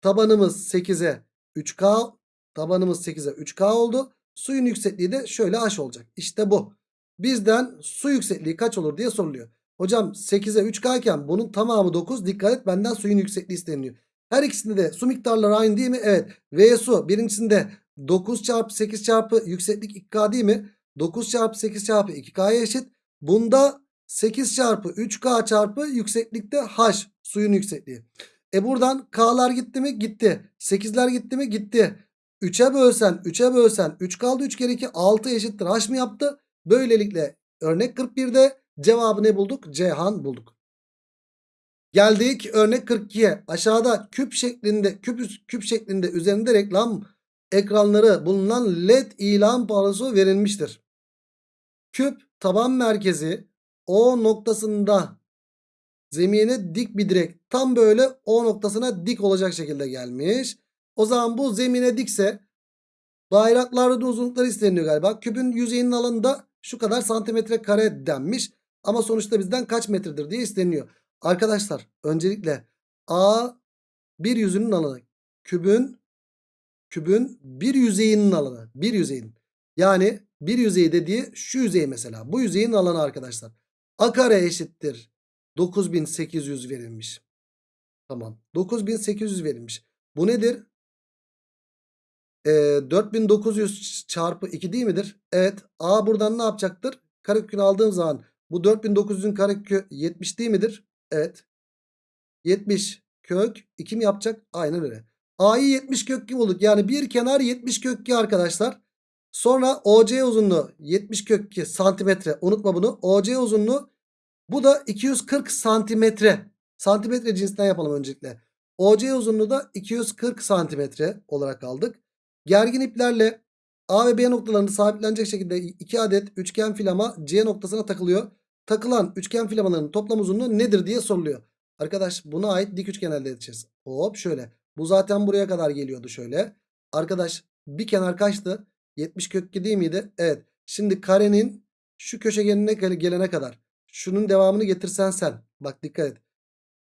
Tabanımız 8'e 3K. Tabanımız 8'e 3K oldu. Suyun yüksekliği de şöyle H olacak. İşte bu. Bizden su yüksekliği kaç olur diye soruluyor. Hocam 8'e 3K iken bunun tamamı 9. Dikkat et benden suyun yüksekliği isteniyor. Her ikisinde de su miktarları aynı değil mi? Evet. V su birincisinde 9 çarpı 8 çarpı yükseklik 2K değil mi? 9 çarpı 8 çarpı 2K'ya eşit. Bunda 8 çarpı 3K çarpı yükseklikte H suyun yüksekliği. E buradan K'lar gitti mi? Gitti. 8'ler gitti mi? Gitti. 3'e bölsen 3'e bölsen 3 kaldı 3 kere 2 6 eşittir H mı yaptı? Böylelikle örnek 41'de cevabı ne bulduk? Ceyhan bulduk. Geldik örnek 42'ye. Aşağıda küp şeklinde küp, küp şeklinde üzerinde reklam ekranları bulunan led ilan panosu verilmiştir. Küp taban merkezi O noktasında zemine dik bir direk tam böyle O noktasına dik olacak şekilde gelmiş. O zaman bu zemine dikse bayraklarda uzunlukları isteniyor galiba. Küpün yüzeyinin alanında şu kadar santimetre kare denmiş. Ama sonuçta bizden kaç metredir diye isteniyor. Arkadaşlar öncelikle A bir yüzünün alanı. Kübün kübün bir yüzeyinin alanı. Bir yüzeyin. Yani bir yüzey dediği şu yüzey mesela. Bu yüzeyin alanı arkadaşlar. A kare eşittir. 9800 verilmiş. Tamam. 9800 verilmiş. Bu nedir? Ee, 4900 çarpı 2 değil midir? Evet. A buradan ne yapacaktır? Karekökünü aldığım zaman bu 4900'ün karekökü 70 değil midir? Evet. 70 kök 2 mi yapacak? Aynen öyle. A'yı 70 kök 2 bulduk. Yani bir kenar 70 kök 2 arkadaşlar. Sonra OC uzunluğu 70 kök 2 santimetre. Unutma bunu. OC uzunluğu bu da 240 santimetre. Santimetre cinsinden yapalım öncelikle. OC uzunluğu da 240 santimetre olarak aldık. Gergin iplerle A ve B noktalarını sabitlenecek şekilde 2 adet üçgen filama C noktasına takılıyor. Takılan üçgen filamaların toplam uzunluğu nedir diye soruluyor. Arkadaş buna ait dik üçgen elde edeceğiz. Hop şöyle. Bu zaten buraya kadar geliyordu şöyle. Arkadaş bir kenar kaçtı? 70 kök 2 değil miydi? Evet. Şimdi karenin şu köşegenine gelene kadar. Şunun devamını getirsen sen. Bak dikkat et.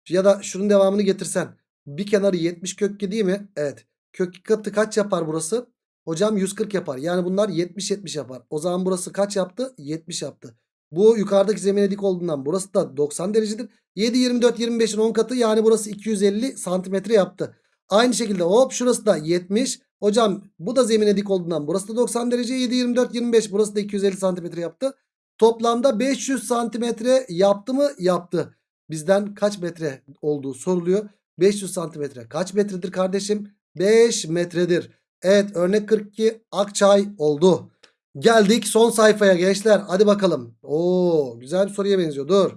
Ya da şunun devamını getirsen. Bir kenarı 70 kök 2 değil mi? Evet. Kök 2 katı kaç yapar burası? Hocam 140 yapar. Yani bunlar 70-70 yapar. O zaman burası kaç yaptı? 70 yaptı. Bu yukarıdaki zemine dik olduğundan burası da 90 derecedir. 7, 24, 25'in 10 katı yani burası 250 santimetre yaptı. Aynı şekilde hop şurası da 70. Hocam bu da zemine dik olduğundan burası da 90 derece. 7, 24, 25 burası da 250 santimetre yaptı. Toplamda 500 santimetre yaptı mı? Yaptı. Bizden kaç metre olduğu soruluyor. 500 santimetre kaç metredir kardeşim? 5 metredir. Evet örnek 42 Akçay oldu. Geldik son sayfaya gençler. Hadi bakalım. Oo güzel bir soruya benziyor. Dur.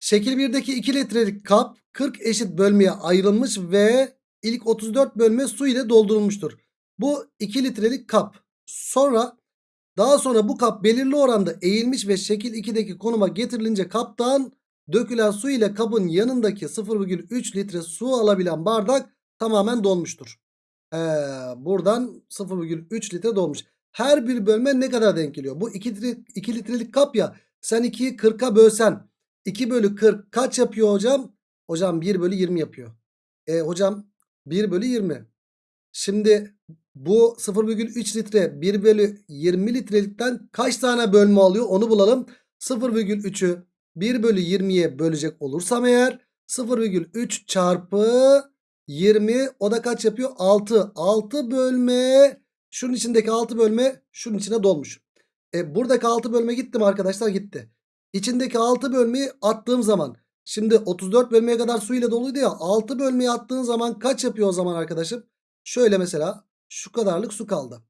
Şekil 1'deki 2 litrelik kap 40 eşit bölmeye ayrılmış ve ilk 34 bölme su ile doldurulmuştur. Bu 2 litrelik kap. Sonra daha sonra bu kap belirli oranda eğilmiş ve şekil 2'deki konuma getirilince kaptan dökülen su ile kabın yanındaki 0,3 litre su alabilen bardak tamamen dolmuştur. Ee, buradan 0,3 litre dolmuş. Her bir bölme ne kadar denk geliyor? Bu 2, litre, 2 litrelik kap ya. Sen 2'yi 40'a bölsen 2 bölü 40 kaç yapıyor hocam? Hocam 1 bölü 20 yapıyor. E hocam 1 bölü 20. Şimdi bu 0,3 litre 1 bölü 20 litrelikten kaç tane bölme alıyor onu bulalım. 0,3'ü 1 bölü 20'ye bölecek olursam eğer 0,3 çarpı 20 o da kaç yapıyor? 6. 6 bölme şunun içindeki 6 bölme şunun içine dolmuş. E buradaki 6 bölme gitti mi arkadaşlar? Gitti. İçindeki 6 bölmeyi attığım zaman şimdi 34 bölmeye kadar su ile doluydu ya 6 bölmeyi attığın zaman kaç yapıyor o zaman arkadaşım? Şöyle mesela şu kadarlık su kaldı.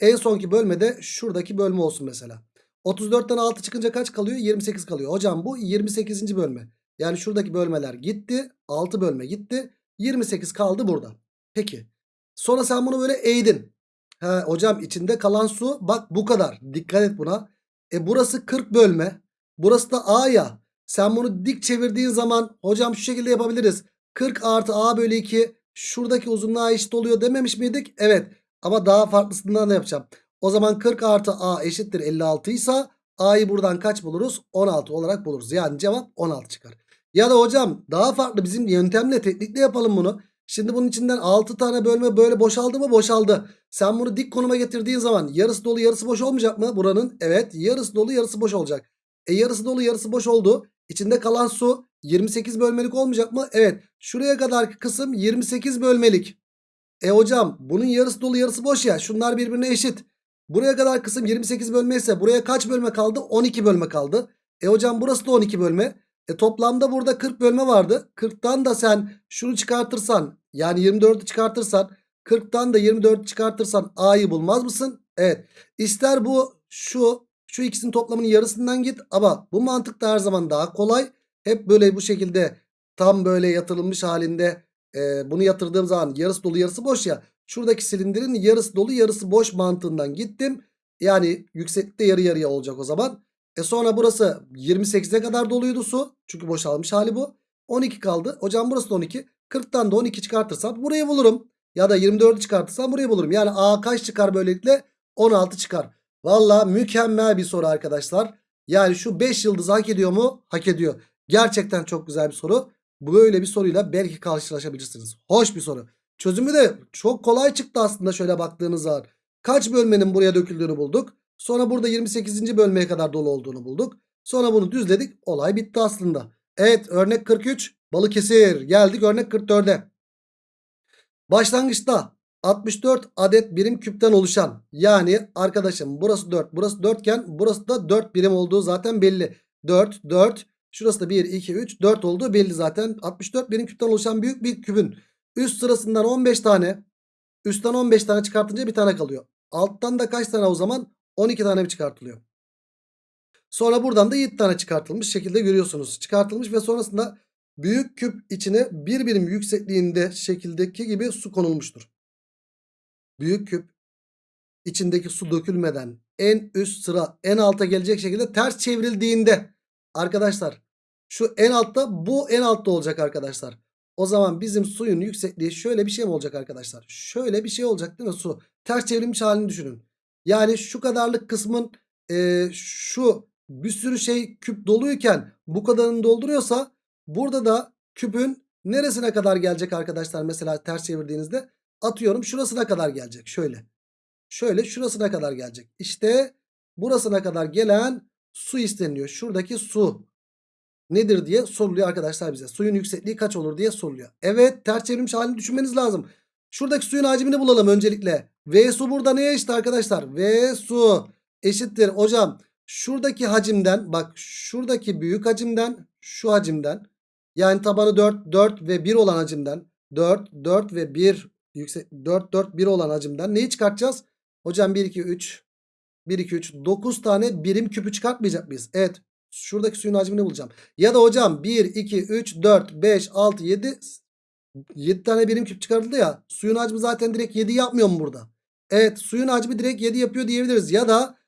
En sonki bölmede şuradaki bölme olsun mesela. 34'ten 6 çıkınca kaç kalıyor? 28 kalıyor. Hocam bu 28. bölme. Yani şuradaki bölmeler gitti. 6 bölme gitti. 28 kaldı burada. Peki. Sonra sen bunu böyle eğdin. He, hocam içinde kalan su bak bu kadar. Dikkat et buna. E burası 40 bölme. Burası da A ya. Sen bunu dik çevirdiğin zaman hocam şu şekilde yapabiliriz. 40 artı A bölü 2 şuradaki uzunluğa eşit oluyor dememiş miydik? Evet. Ama daha farklısından da yapacağım. O zaman 40 artı A eşittir 56 ise A'yı buradan kaç buluruz? 16 olarak buluruz. Yani cevap 16 çıkar. Ya da hocam daha farklı bizim yöntemle teknikle yapalım bunu. Şimdi bunun içinden 6 tane bölme böyle boşaldı mı? Boşaldı. Sen bunu dik konuma getirdiğin zaman yarısı dolu yarısı boş olmayacak mı buranın? Evet yarısı dolu yarısı boş olacak. E yarısı dolu yarısı boş oldu. İçinde kalan su 28 bölmelik olmayacak mı? Evet. Şuraya kadarki kısım 28 bölmelik. E hocam bunun yarısı dolu yarısı boş ya. Şunlar birbirine eşit. Buraya kadar kısım 28 bölme ise buraya kaç bölme kaldı? 12 bölme kaldı. E hocam burası da 12 bölme. E toplamda burada 40 bölme vardı. 40'tan da sen şunu çıkartırsan yani 24'ü çıkartırsan 40'tan da 24'ü çıkartırsan A'yı bulmaz mısın? Evet. İster bu şu şu ikisinin toplamının yarısından git ama bu mantıkta her zaman daha kolay. Hep böyle bu şekilde tam böyle yatırılmış halinde e, bunu yatırdığım zaman yarısı dolu yarısı boş ya. Şuradaki silindirin yarısı dolu yarısı boş mantığından gittim. Yani yükseklikte yarı yarıya olacak o zaman. E sonra burası 28'e kadar doluydu su. Çünkü boşalmış hali bu. 12 kaldı. Hocam burası da 12. 40'tan da 12 çıkartırsam burayı bulurum. Ya da 24'ü çıkartırsam burayı bulurum. Yani A kaç çıkar böylelikle? 16 çıkar. Valla mükemmel bir soru arkadaşlar. Yani şu 5 yıldız hak ediyor mu? Hak ediyor. Gerçekten çok güzel bir soru. Böyle bir soruyla belki karşılaşabilirsiniz. Hoş bir soru. Çözümü de çok kolay çıktı aslında şöyle baktığınız zaman. Kaç bölmenin buraya döküldüğünü bulduk. Sonra burada 28. bölmeye kadar dolu olduğunu bulduk. Sonra bunu düzledik. Olay bitti aslında. Evet örnek 43 Balıkesir. Geldik örnek 44'e. Başlangıçta 64 adet birim küpten oluşan yani arkadaşım burası 4 burası 4 iken burası da 4 birim olduğu zaten belli. 4 4 şurası da 1 2 3 4 olduğu belli zaten. 64 birim küpten oluşan büyük bir kübün üst sırasından 15 tane üstten 15 tane çıkartınca bir tane kalıyor. Alttan da kaç tane o zaman? 12 tane mi çıkartılıyor? Sonra buradan da 7 tane çıkartılmış şekilde görüyorsunuz. Çıkartılmış ve sonrasında büyük küp içine bir birim yüksekliğinde şekildeki gibi su konulmuştur. Büyük küp içindeki su dökülmeden en üst sıra en alta gelecek şekilde ters çevrildiğinde arkadaşlar şu en altta bu en altta olacak arkadaşlar. O zaman bizim suyun yüksekliği şöyle bir şey mi olacak arkadaşlar? Şöyle bir şey olacak değil mi su? Ters çevrilmiş halini düşünün. Yani şu kadarlık kısmın e, şu bir sürü şey küp doluyken bu kadarını dolduruyorsa burada da küpün neresine kadar gelecek arkadaşlar mesela ters çevirdiğinizde atıyorum şurasına kadar gelecek şöyle. Şöyle şurasına kadar gelecek. İşte burasına kadar gelen su isteniyor. Şuradaki su nedir diye soruluyor arkadaşlar bize. Suyun yüksekliği kaç olur diye soruluyor. Evet ters çevrilmiş halini düşünmeniz lazım. Şuradaki suyun hacmini bulalım öncelikle. V su burada neye eşit arkadaşlar? V su eşittir hocam. Şuradaki hacimden bak şuradaki büyük hacimden şu hacimden yani tabanı 4 4 ve 1 olan hacimden 4 4 ve 1 yüksek 4 4 1 olan hacimden neyi çıkartacağız? Hocam 1 2 3 1 2 3 9 tane birim küpü çıkartmayacak mıyız? Evet. Şuradaki suyun hacmini bulacağım. Ya da hocam 1 2 3 4 5 6 7 7 tane birim küp çıkarıldı ya. Suyun hacmi zaten direkt 7 yapmıyor mu burada? Evet suyun hacmi direkt 7 yapıyor diyebiliriz. Ya da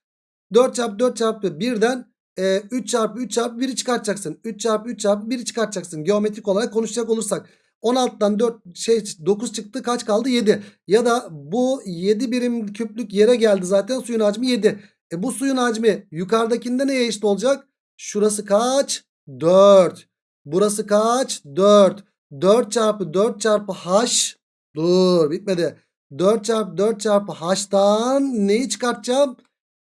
4 çarpı 4 çarpı 1'den e, 3 çarpı 3 çarpı 1'i çıkartacaksın. 3 çarpı 3 çarpı 1'i çıkartacaksın. Geometrik olarak konuşacak olursak. 16'dan 4 şey 9 çıktı kaç kaldı 7. Ya da bu 7 birim küplük yere geldi zaten suyun hacmi 7. E bu suyun hacmi yukarıdakinde neye eşit olacak? Şurası kaç? 4. Burası kaç? 4. 4 çarpı 4 çarpı h. Dur bitmedi. 4 çarpı 4 çarpı h'tan neyi çıkartacağım?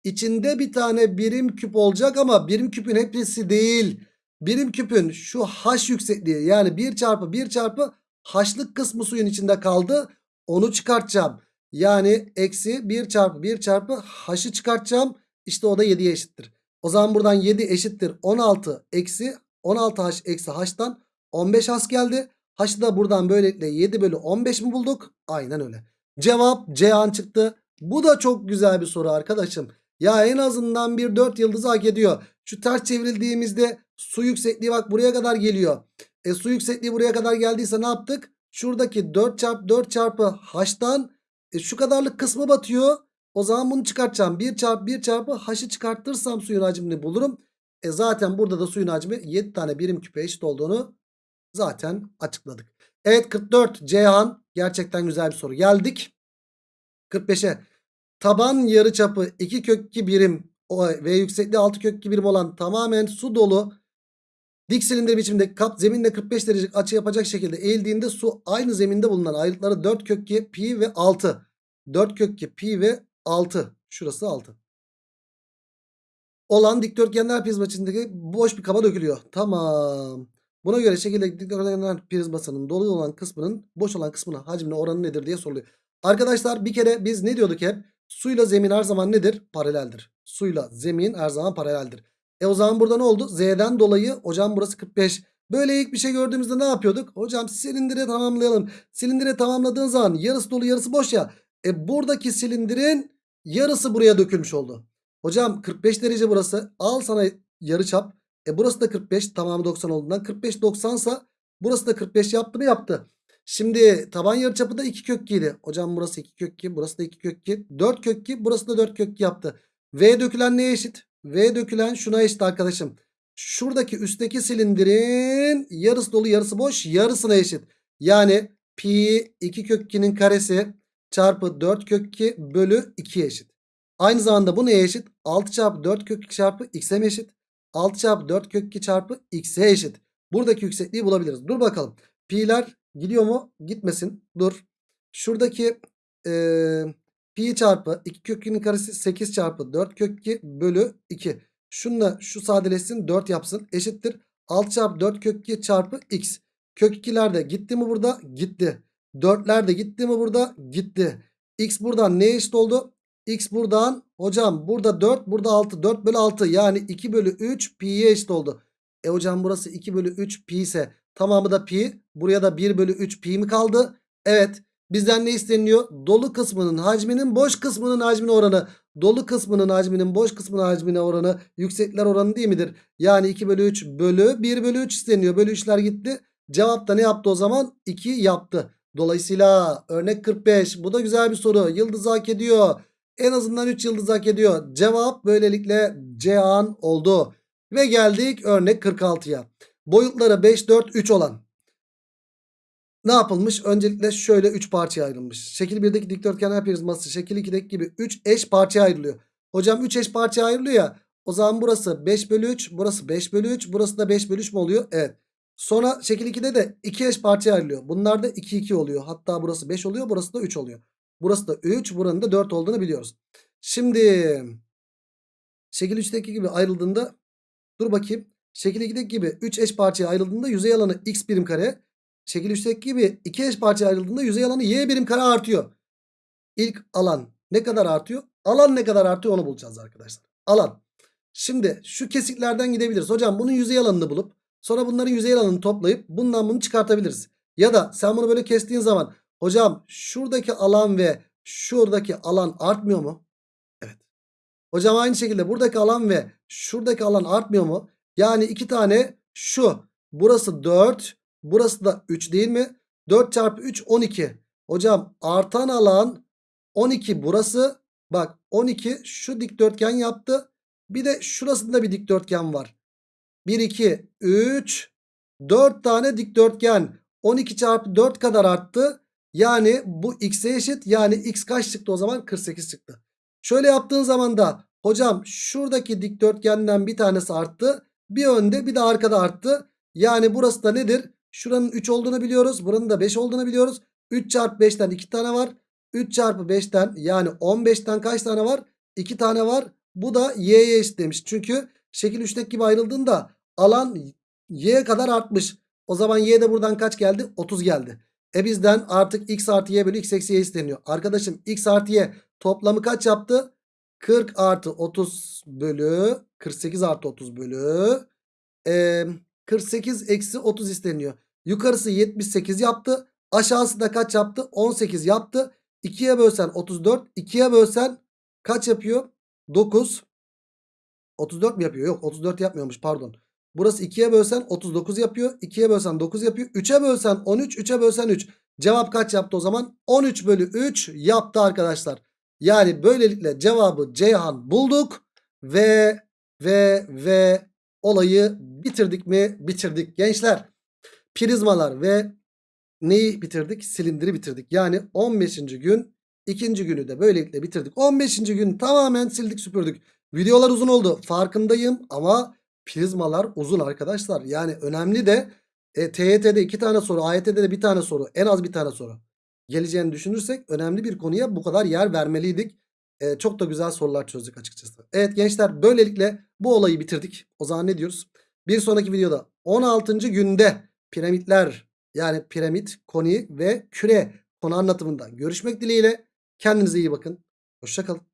İçinde bir tane birim küp olacak ama birim küpün hepsi değil. Birim küpün şu h yüksekliği yani 1 çarpı 1 çarpı h'lık kısmı suyun içinde kaldı. Onu çıkartacağım. Yani eksi 1 çarpı 1 çarpı h'ı çıkartacağım. İşte o da 7'ye eşittir. O zaman buradan 7 eşittir 16 eksi 16h eksi h'tan 15 h geldi. H'ı da buradan böylelikle 7 bölü 15 mi bulduk? Aynen öyle. Cevap Cihan çıktı. Bu da çok güzel bir soru arkadaşım. Ya en azından bir 4 yıldızı hak ediyor. Şu ters çevrildiğimizde su yüksekliği bak buraya kadar geliyor. E su yüksekliği buraya kadar geldiyse ne yaptık? Şuradaki 4 çarpı 4 çarpı h'tan e, şu kadarlık kısmı batıyor. O zaman bunu çıkartacağım. 1 çarpı 1 çarpı h'ı çıkartırsam suyun hacmini bulurum. E zaten burada da suyun hacmi 7 tane birim küpe eşit olduğunu zaten açıkladık. Evet 44 Ceyhan gerçekten güzel bir soru. Geldik 45'e. Taban yarıçapı 2 kök 2 birim ve yüksekliği 6 kök 2 birim olan tamamen su dolu dik silindir biçimde kap zeminle 45 derecelik açı yapacak şekilde eğildiğinde su aynı zeminde bulunan ayrıtları 4 kök 2 pi ve 6. 4 kök 2 pi ve 6. Şurası 6. Olan dikdörtgenler prizma içindeki boş bir kaba dökülüyor. Tamam. Buna göre şekildeki dikdörtgenler prizmasının dolu olan kısmının boş olan kısmına hacmine oranı nedir diye soruluyor. Arkadaşlar bir kere biz ne diyorduk hep? Suyla zemin her zaman nedir? Paraleldir. Suyla zemin her zaman paraleldir. E o zaman burada ne oldu? Z'den dolayı hocam burası 45. Böyle ilk bir şey gördüğümüzde ne yapıyorduk? Hocam silindire tamamlayalım. Silindire tamamladığın zaman yarısı dolu yarısı boş ya. E buradaki silindirin yarısı buraya dökülmüş oldu. Hocam 45 derece burası. Al sana yarı çap. E burası da 45 tamamı 90 olduğundan 45 90 sa burası da 45 yaptı mı yaptı. Şimdi taban yarıçapı da 2 kök 2 idi. Hocam burası 2 kök 2 burası da 2 kök 2 4 kök 2 burası da 4 kök 2 yaptı. V dökülen neye eşit? V dökülen şuna eşit arkadaşım. Şuradaki üstteki silindirin yarısı dolu yarısı boş yarısına eşit. Yani pi 2 kök 2'nin karesi çarpı 4 kök 2 bölü 2'ye eşit. Aynı zamanda bu neye eşit? 6 çarpı 4 kök 2 çarpı x'e mi eşit? 6 çarpı 4 kök 2 çarpı x'e eşit. Buradaki yüksekliği bulabiliriz. Dur bakalım. Pi'ler gidiyor mu? Gitmesin. Dur. Şuradaki ee, pi çarpı 2 kök 2'nin karesi 8 çarpı 4 kök 2 bölü 2. Şunla şu sadeleşsin 4 yapsın. Eşittir. 6 çarpı 4 kök 2 çarpı x. Kök 2'ler de gitti mi burada? Gitti. 4'ler de gitti mi burada? Gitti. X buradan neye eşit oldu? X buradan hocam burada 4 burada 6 4 bölü 6 yani 2 bölü 3 pi'ye eşit oldu. E hocam burası 2 bölü 3 pi ise tamamı da pi buraya da 1 bölü 3 pi mi kaldı? Evet bizden ne isteniyor? Dolu kısmının hacminin boş kısmının hacmine oranı. Dolu kısmının hacminin boş kısmının hacmine oranı yüksekler oranı değil midir? Yani 2 bölü 3 bölü 1 bölü 3 isteniyor. Bölü 3'ler gitti. Cevap da ne yaptı o zaman? 2 yaptı. Dolayısıyla örnek 45 bu da güzel bir soru. Yıldız hak ediyor. En azından 3 yıldız hak ediyor. Cevap böylelikle Cihan oldu. Ve geldik örnek 46'ya. Boyutları 5, 4, 3 olan. Ne yapılmış? Öncelikle şöyle 3 parçaya ayrılmış. Şekil 1'deki dikdörtgen prizması şekil 2'deki gibi 3 eş parçaya ayrılıyor. Hocam 3 eş parçaya ayrılıyor ya. O zaman burası 5 bölü 3. Burası 5 bölü 3. Burası da 5 bölü 3 mü oluyor? Evet. Sonra şekil 2'de de 2 eş parçaya ayrılıyor. Bunlar da 2 2 oluyor. Hatta burası 5 oluyor. Burası da 3 oluyor. Burası da 3. Buranın da 4 olduğunu biliyoruz. Şimdi şekil 3'teki gibi ayrıldığında dur bakayım. Şekil 2'deki gibi 3 eş parçaya ayrıldığında yüzey alanı x birim kare. Şekil 3'teki gibi 2 eş parçaya ayrıldığında yüzey alanı y birim kare artıyor. İlk alan ne kadar artıyor? Alan ne kadar artıyor onu bulacağız arkadaşlar. Alan. Şimdi şu kesiklerden gidebiliriz. Hocam bunun yüzey alanını bulup sonra bunların yüzey alanını toplayıp bundan bunu çıkartabiliriz. Ya da sen bunu böyle kestiğin zaman hocam şuradaki alan ve şuradaki alan artmıyor mu? Evet. Hocam aynı şekilde buradaki alan ve şuradaki alan artmıyor mu? Yani iki tane şu burası 4 burası da 3 değil mi? 4 çarpı 3 12. Hocam artan alan 12 burası. Bak 12 şu dikdörtgen yaptı. Bir de şurasında bir dikdörtgen var. 1 2 3 4 tane dikdörtgen 12 çarpı 4 kadar arttı. Yani bu x'e eşit. Yani x kaç çıktı o zaman? 48 çıktı. Şöyle yaptığın zaman da hocam şuradaki dikdörtgenden bir tanesi arttı. Bir önde bir de arkada arttı. Yani burası da nedir? Şuranın 3 olduğunu biliyoruz. Buranın da 5 olduğunu biliyoruz. 3 çarpı 5'ten 2 tane var. 3 çarpı 5'ten yani 15'ten kaç tane var? 2 tane var. Bu da y'ye eşit demiş. Çünkü şekil 3'teki gibi ayrıldığında alan y'ye kadar artmış. O zaman y de buradan kaç geldi? 30 geldi. E bizden artık x artı y bölü x eksi y isteniyor. Arkadaşım x artı y toplamı kaç yaptı? 40 artı 30 bölü 48 artı 30 bölü e, 48 eksi 30 isteniyor. Yukarısı 78 yaptı. Aşağısı da kaç yaptı? 18 yaptı. 2'ye bölsen 34. 2'ye bölsen kaç yapıyor? 9. 34 mi yapıyor? Yok 34 yapmıyormuş pardon. Burası 2'ye bölsen 39 yapıyor. 2'ye bölsen 9 yapıyor. 3'e bölsen 13. 3'e bölsen 3. Cevap kaç yaptı o zaman? 13 bölü 3 yaptı arkadaşlar. Yani böylelikle cevabı Ceyhan bulduk. Ve ve ve olayı bitirdik mi? Bitirdik gençler. Prizmalar ve neyi bitirdik? Silindiri bitirdik. Yani 15. gün ikinci günü de böylelikle bitirdik. 15. gün tamamen sildik süpürdük. Videolar uzun oldu farkındayım ama prizmalar uzun arkadaşlar. Yani önemli de e, TYT'de iki tane soru AYT'de de bir tane soru en az bir tane soru geleceğini düşünürsek önemli bir konuya bu kadar yer vermeliydik. E, çok da güzel sorular çözdük açıkçası. Evet gençler böylelikle bu olayı bitirdik. O zaman ne diyoruz? Bir sonraki videoda 16. günde piramitler yani piramit, koni ve küre konu anlatımında görüşmek dileğiyle. Kendinize iyi bakın. Hoşçakalın.